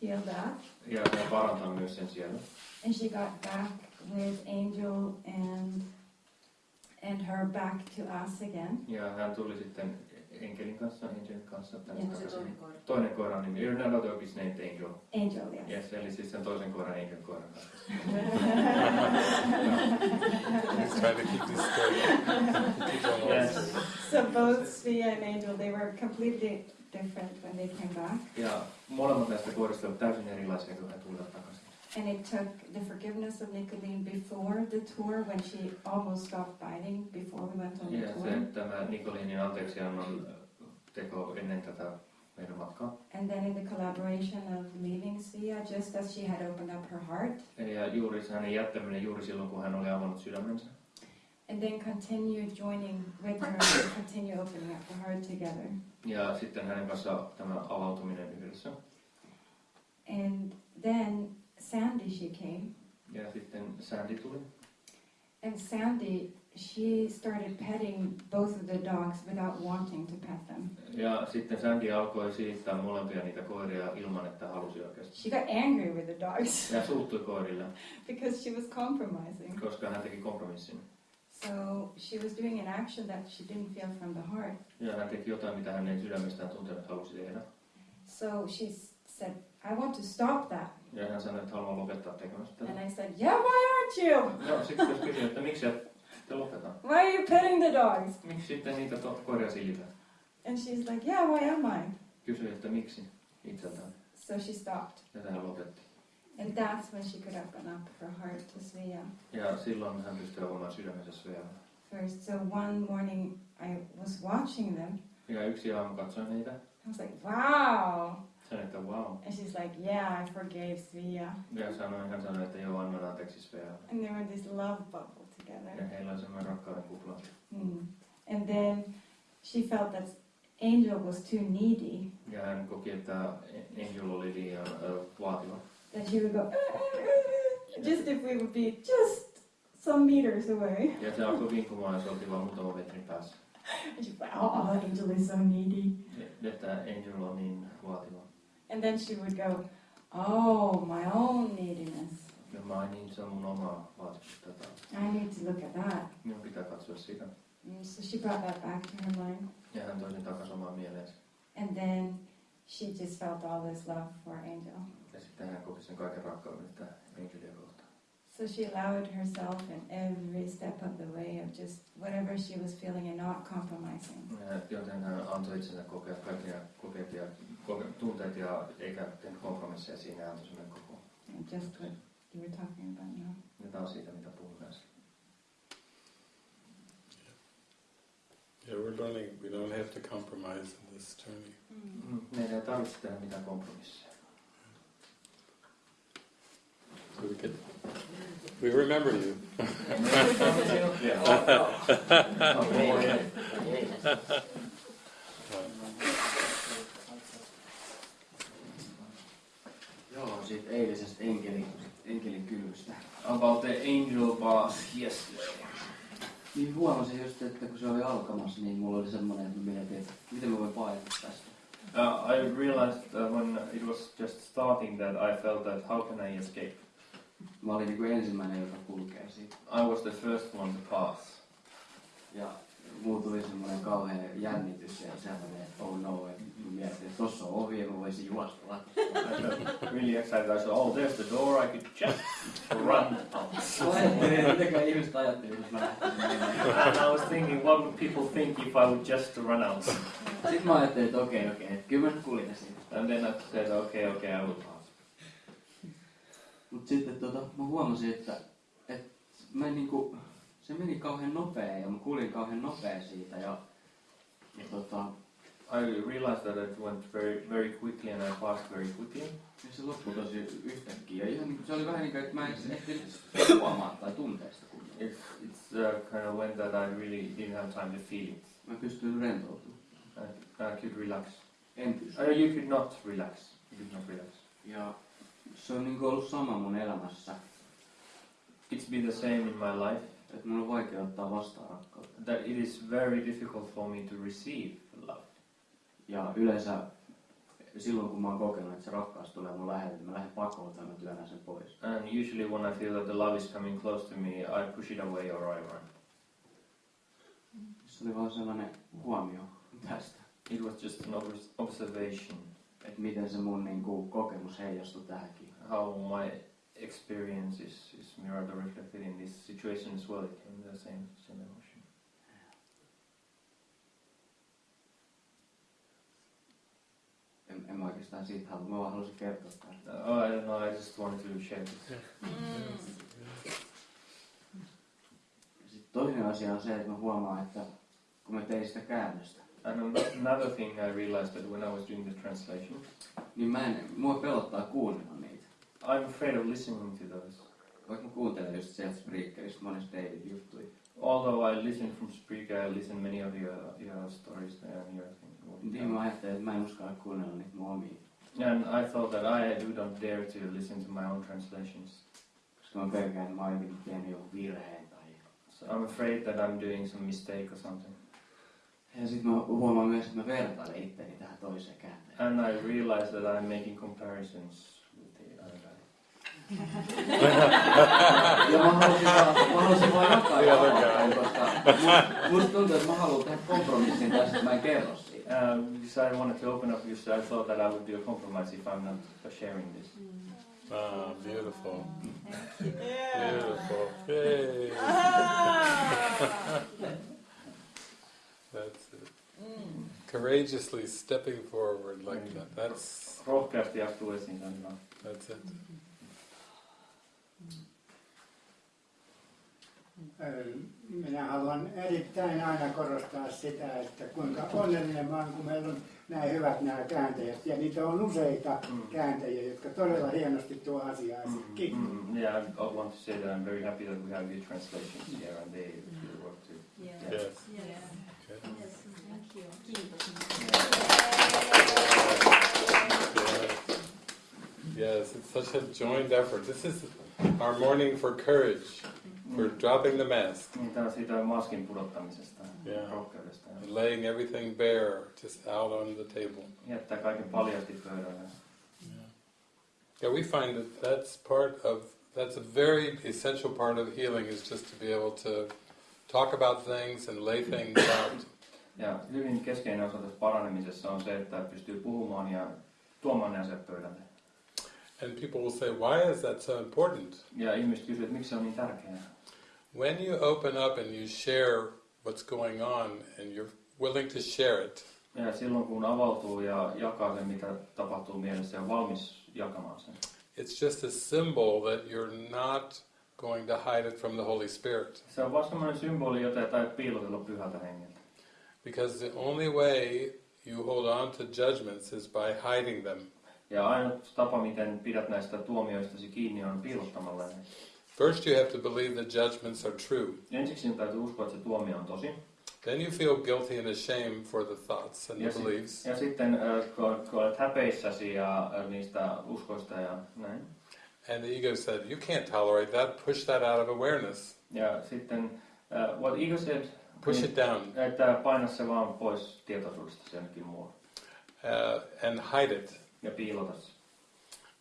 Heal that. ja se parantaa myös sen siellä. And she got back with Angel and and her back to us again. Ja hän tuli sitten Enkelin kanssa, Angelin kanssa tänne Ja se takaisin. toinen koira. Toinen koiran nimi, you're not dog is named Angel. Angel, yes. Yes, eli siis sen toisen koiran Angel koiran kanssa. Let's try to keep this straight. Keep on Yes. so both Svea and Angel, they were completely different when they came back. Ja molemmat näistä koirista ovat täysin erilaisia, kun he tulivat takaisin. And it took the forgiveness of Nicolene before the tour when she almost stopped biting before we went on the Ja tour. se, tämä Nikolinin anteeksiannon teko ennen tätä meidän matkaa. And then in the collaboration of leaving Svea, just as she had opened up her heart, Ja juuri hänen jättäminen juuri silloin, kun hän oli avannut sydämensä. And then continue joining with her and continue opening up the heart together. Ja sitten hänen kanssa tämä avautuminen yhdessä. And then Sandy, she came. Ja sitten Sandy tuli. And Sandy, she started petting both of the dogs without wanting to pet them. Ja sitten Sandy alkoi siittää molempia niitä koiria ilman, että halusi oikeasti. She got angry with the dogs Ja suuttui koirille, because she was compromising. koska hän teki kompromissin. So she was doing an action that she didn't feel from the heart. Ja hän teki jotain, mitä hän ei sydämestään tuntenut halusi tehdä. So she said, I want to stop that. Ja hän sanoi, että haluaa lopettaa tekemästä tätä. And I said, Yeah, why aren't you? No, sitten jos kysyin, että miksi et sitten lopeta? Why are you petting the dogs? Miksi sitten niitä koiria sillitä? And she's like, Yeah, why am I? Kysyin, että miksi itseltään. So she stopped. Ja hän lopetti. And that's when she could open up her heart to Svea. Ja silloin hän pystyi avaamaan sydämensä vielä. First, so one morning I was watching them. Ja yksi aamu katsoin niitä. I was like, wow. Sanoin, että wow. And she's like, yeah, I forgave Svea. Ja sanoin, hän sanoi, että joo, annan anteeksi Svea. And they were this love bubble together. Ja heillä oli semmoinen rakkauden kupla. Mm. And then she felt that Angel was too needy, Ja hän koki, että Angel oli liian äh, vaativa. That she would go, just if we would be just some meters away. Ja se alkoi vinkumaan, ja se oltiin vaan muutama metrin päässä. And she's like, oh, Angel is so needy. Että Angel on niin vaativa. And then she would go, oh, my own neediness. Ja mä niin, se on mun oma vaatimus. I need to look at that. Minun pitää katsoa sitä. Mm, so she brought that back to her mind. Ja hän toi sen takaisin omaan mieleensä. And then she just felt all this love for Angel. Ja sitten hän koki sen kaiken rakkauden, että Angelia kohtaan. So she allowed herself in every step of the way of just whatever she was feeling and not compromising. Ja Joten hän antoi itsensä kokea kaikki ja kokeet ja koke, tunteet ja eikä tehnyt kompromisseja siinä ja antoi sen koko. And just what you were talking about now. Ja tämä on siitä, mitä puhun äsken. Yeah, we're learning we don't have to compromise in this journey. Mm. Meidän ei tarvitse tehdä mitään kompromisseja. So we can, we remember you. Joo, siitä eilisestä enkelin, enkelin kylvystä. About the angel bath yesterday. Niin huomasin just, että kun se oli alkamassa, niin mulla oli semmoinen, että mä mietin, että miten mä voin paeta tästä. Uh, I realized uh, when it was just starting that I felt that how can I escape? Mä olin niinku ensimmäinen, joka kulkee siitä. I was the first one to pass. Ja mulla tuli semmoinen kauhean jännitys ja sellainen, että oh no, että mä mietin, että tossa on ovi ja mä voisin juosta got really excited. I said, oh, there's the door. I could just run out. Mä ajattelin, että mitäkään ihmiset ajatteli, jos mä lähtisin I was thinking, what would people think if I would just run out? Sitten mä ajattelin, että okei, okei, että kyllä mä kuljen siitä. And then I said, okay, okay, I will pass. Mut sitten tota, mä huomasin, että, että mä en niinku, se meni kauhean nopea ja mä kuljin kauhean nopea siitä ja, ja tota, I realized that it went very, very quickly and I passed very quickly. Ja se loppui tosi yhtäkkiä. Ihan niin kuin, se oli vähän niin kuin, että mä en ehtinyt huomaa tai tuntea sitä kunnolla. It's, it's uh, kind of went that I really didn't have time to feel it. Mä pystyin rentoutumaan. I, I could relax. En pysty. Uh, you could not relax. You could not relax. Ja se on niin kuin ollut sama mun elämässä. It's been the same in my life. Että mun on vaikea ottaa vastaan rakkautta. That it is very difficult for me to receive love. Ja yleensä silloin kun mä oon kokenut, että se rakkaus tulee mun lähelle, niin mä lähden pakoon tai mä työnnän sen pois. And usually when I feel that the love is coming close to me, I push it away or I run. Se oli vaan sellainen huomio tästä. It was just an obs- observation Että miten se mun niin kuin, kokemus heijastui tähänkin. How my experience is, is mirrored or reflected in this situation as well. It came the same, same emotion. En, en mä oikeastaan siitä halua. Mä vaan halusin kertoa tämän. Oh, I don't know, I just wanted to share this. Mm. Sitten toinen asia on se, että mä huomaan, että kun mä tein sitä käännöstä, And another thing I realized that when I was doing the translation, niin mä en, mua pelottaa kuunnella niitä. I'm afraid of listening to those. Vaikka mä kuuntelen just sieltä Spreakerista monesta David juttuja. Although I listen from Spreaker, I listen many of your, your stories there and your things. Niin mä ajattelin, että mä en uskalla kuunnella niitä mun omia. And I thought that I do not dare to listen to my own translations. Koska mä pelkään, että mä oon jotenkin tehnyt joku virheen tai... So I'm afraid that I'm doing some mistake or something. Ja sitten mä huomaan myös, että mä vertailen itteni tähän toiseen kääntäjään. And I realize that I'm making comparisons with the other 山原さん、山原さん jatkaa jatkaa, koska musta tuntuu, että mä haluan tehdä kompromissin tästä, mä en kerro siitä. So I wanted to open up you, so I thought that I would do a compromise if I'm not sharing this. Ah, beautiful. Yeah. Beautiful. That's it. Courageously stepping forward like that. That's. Rohkeasti astuisin That's it. Minä haluan erittäin aina korostaa sitä, että kuinka onnellinen mä oon, kun meillä on näin hyvät nämä kääntäjät. Ja niitä on useita Mm. kääntäjiä, jotka todella hienosti tuo asiaa esiin. Kiitos. Mm, yeah, I want to say that I'm very happy that we have good translations here and they really work too. Yes. Okay. Yes, it's such a joined effort. This is our morning for courage, for dropping the mask, Niin, tää siitä maskin pudottamisesta, Yeah. rohkeudesta. and laying everything bare, just out on the table. Jättää kaiken paljasti pöydälle. Yeah, we find that that's part of, that's a very essential part of healing is just to be able to talk about things and lay things out. Ja hyvin keskeinen osa tässä paranemisessa on se, että pystyy puhumaan ja tuomaan ne asiat pöydälle. And people will say, why is that so important? Ja ihmiset kysyvät, miksi se on niin tärkeää. When you open up and you share what's going on and you're willing to share it, Ja silloin kun avautuu ja jakaa sen, mitä tapahtuu mielessä ja valmis jakamaan sen. it's just a symbol that you're not going to hide it from the Holy Spirit. Se on vaan semmoinen symboli, jota ei piilotella pyhältä hengeltä. Because the only way you hold on to judgments is by hiding them. Ja ainut tapa, miten pidät näistä tuomioistasi kiinni, on piilottamalla ne. First, you have to believe the judgments are true. Ensiksi sinun täytyy uskoa, että se tuomio on tosi. Then you feel guilty and ashamed for the thoughts and Ja, the beliefs. ja sitten kun, kun olet häpeissäsi ja niistä uskoista ja näin. And the ego said, you can't tolerate that, push that out of awareness. Ja sitten, uh, what ego said, Push it down että paina se vaan pois tietoisuudesta se jonnekin muualle. uh, and hide it. Ja piilota se.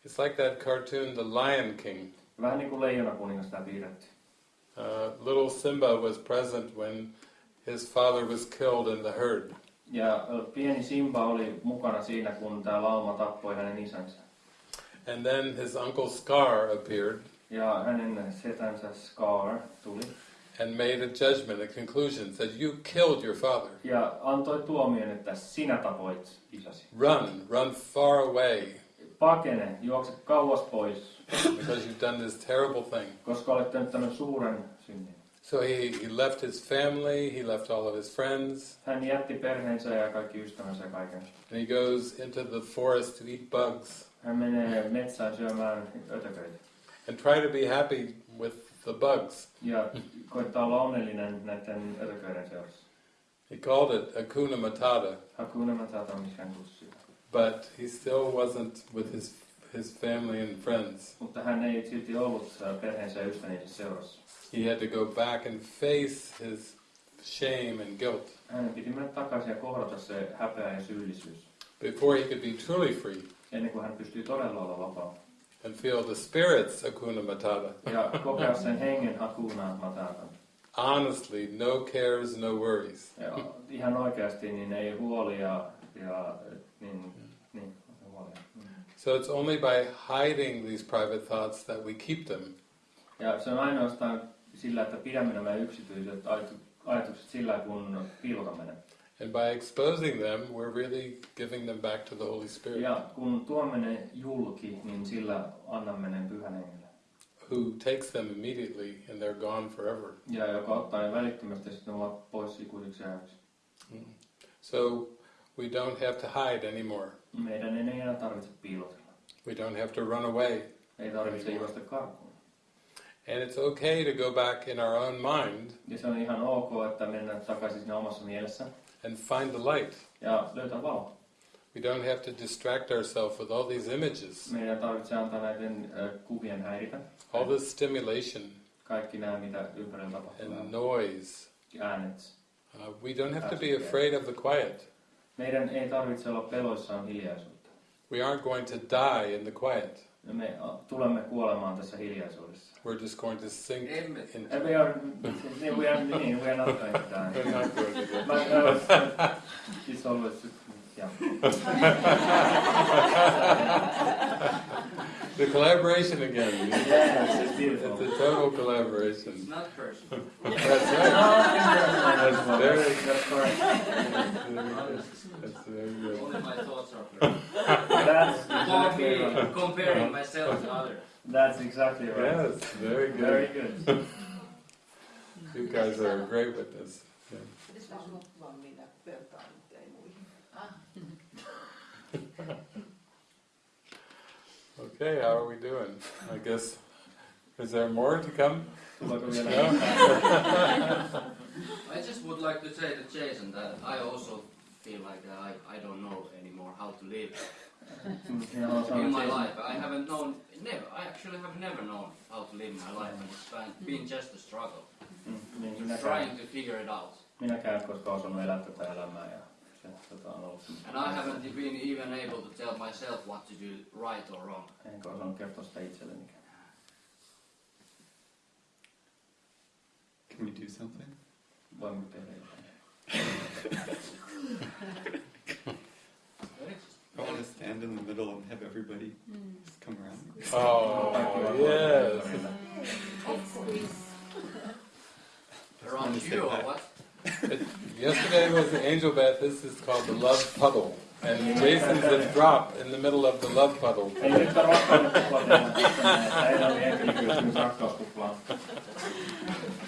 It's like that cartoon, The Lion King. Vähän niin kuin leijona kuningas tämä piirretty. Uh, little Simba was present when his father was killed in the herd. Ja pieni Simba oli mukana siinä, kun tämä lauma tappoi hänen isänsä. And then his uncle Scar appeared Ja hänen setänsä Scar tuli. and made a judgment, a conclusion, said, You killed your father. Ja antoi tuomion, että sinä tapoit isäsi. Run, run far away, Pakene, juokse kauas pois, because you've done this terrible thing. koska olet tehnyt tämän suuren synnin. So he, he left his family, he left all of his friends, Hän jätti perheensä ja kaikki ystävänsä kaiken. and he goes into the forest to eat bugs Hän menee metsään syömään ötököitä. and try to be happy with the bugs. Ja koittaa olla onnellinen näiden ötököiden seurassa. He called it Akuna Matata, Hakuna Matata, mikä but he still wasn't with his, his family and friends. Mutta hän ei silti ollut perheensä ja ystäviensä seurassa. He had to go back and face his shame and guilt Hänen piti mennä takaisin ja kohdata se häpeä ja syyllisyys. before he could be truly free Ennen kuin hän pystyi todella olla vapaa. and feel the Spirit's Akuna Matata. Ja kokea sen hengen Hakuna Matatan. Honestly, no cares, no worries. Ja ihan oikeasti niin ei huolia ja niin. So it's only by hiding these private thoughts that we keep them. Ja se on ainoastaan sillä, että pidämme nämä yksityiset ajatukset sillä, kun piilotamme ne. And by exposing them, we're really giving them back to the Holy Spirit, Ja kun tuomme ne julki, niin sillä annamme ne pyhän hengelle. who takes them immediately and they're gone forever. Ja joka ottaa ne välittömästi sitten ne ovat pois ikuisiksi ajaksi. Mm. So we don't have to hide anymore. Meidän ei enää tarvitse piilotella. We don't have to run away. Ei tarvitse juosta karkuun. And it's okay to go back in our own mind Ja se on ihan ok, että mennään takaisin siinä omassa mielessä and find the light. ja löytää valo. We don't have to distract ourselves with all these images, Meidän tarvitsee antaa näiden kuvien häiritä. all this stimulation Kaikki nämä, mitä ympärillä tapahtuu. and noise. Äänet. Uh, we don't have to be afraid of the quiet. Meidän ei tarvitse olla peloissaan hiljaisuutta. We aren't going to die in the quiet. Ja Me tulemme kuolemaan tässä hiljaisuudessa. We're just going to sink Emme. into we are, we are, niin, we are not going to die. We're not going to die. But uh, it's always, yeah. The collaboration again. Yes, it's beautiful. It's a total collaboration. It's not personal. That's right. Oh, that's very, That's correct. that's very good. Only my thoughts are personal. That's exactly right. comparing myself to others. That's exactly right. Yes, very good. Very good. good. You guys are a great witness. Yeah. Pitäisikö sinut vaan minä vertaan nyt ei muihin? Okay, how are we doing? I guess, is there more to come? No? I just would like to say to Jason that I also feel like I, I don't know anymore how to live Minä haluan sanoa in my life. I haven't known, never, I actually have never known how to live my life and it's been- been just a struggle. Mm, niin Trying to figure it out. minäkään en koskaan osannut elää tätä elämää ja se on ollut And I haven't been even able to tell myself what to do right or wrong. enkä osannut kertoa sitä itsellenikin. Can we do something? Voimme tehdä jotain. I want to stand in the middle and have everybody just come around. Oh, yes. Around you or what? Yesterday was the angel bath. This is called the love puddle. And Jason's a drop in the middle of the love puddle.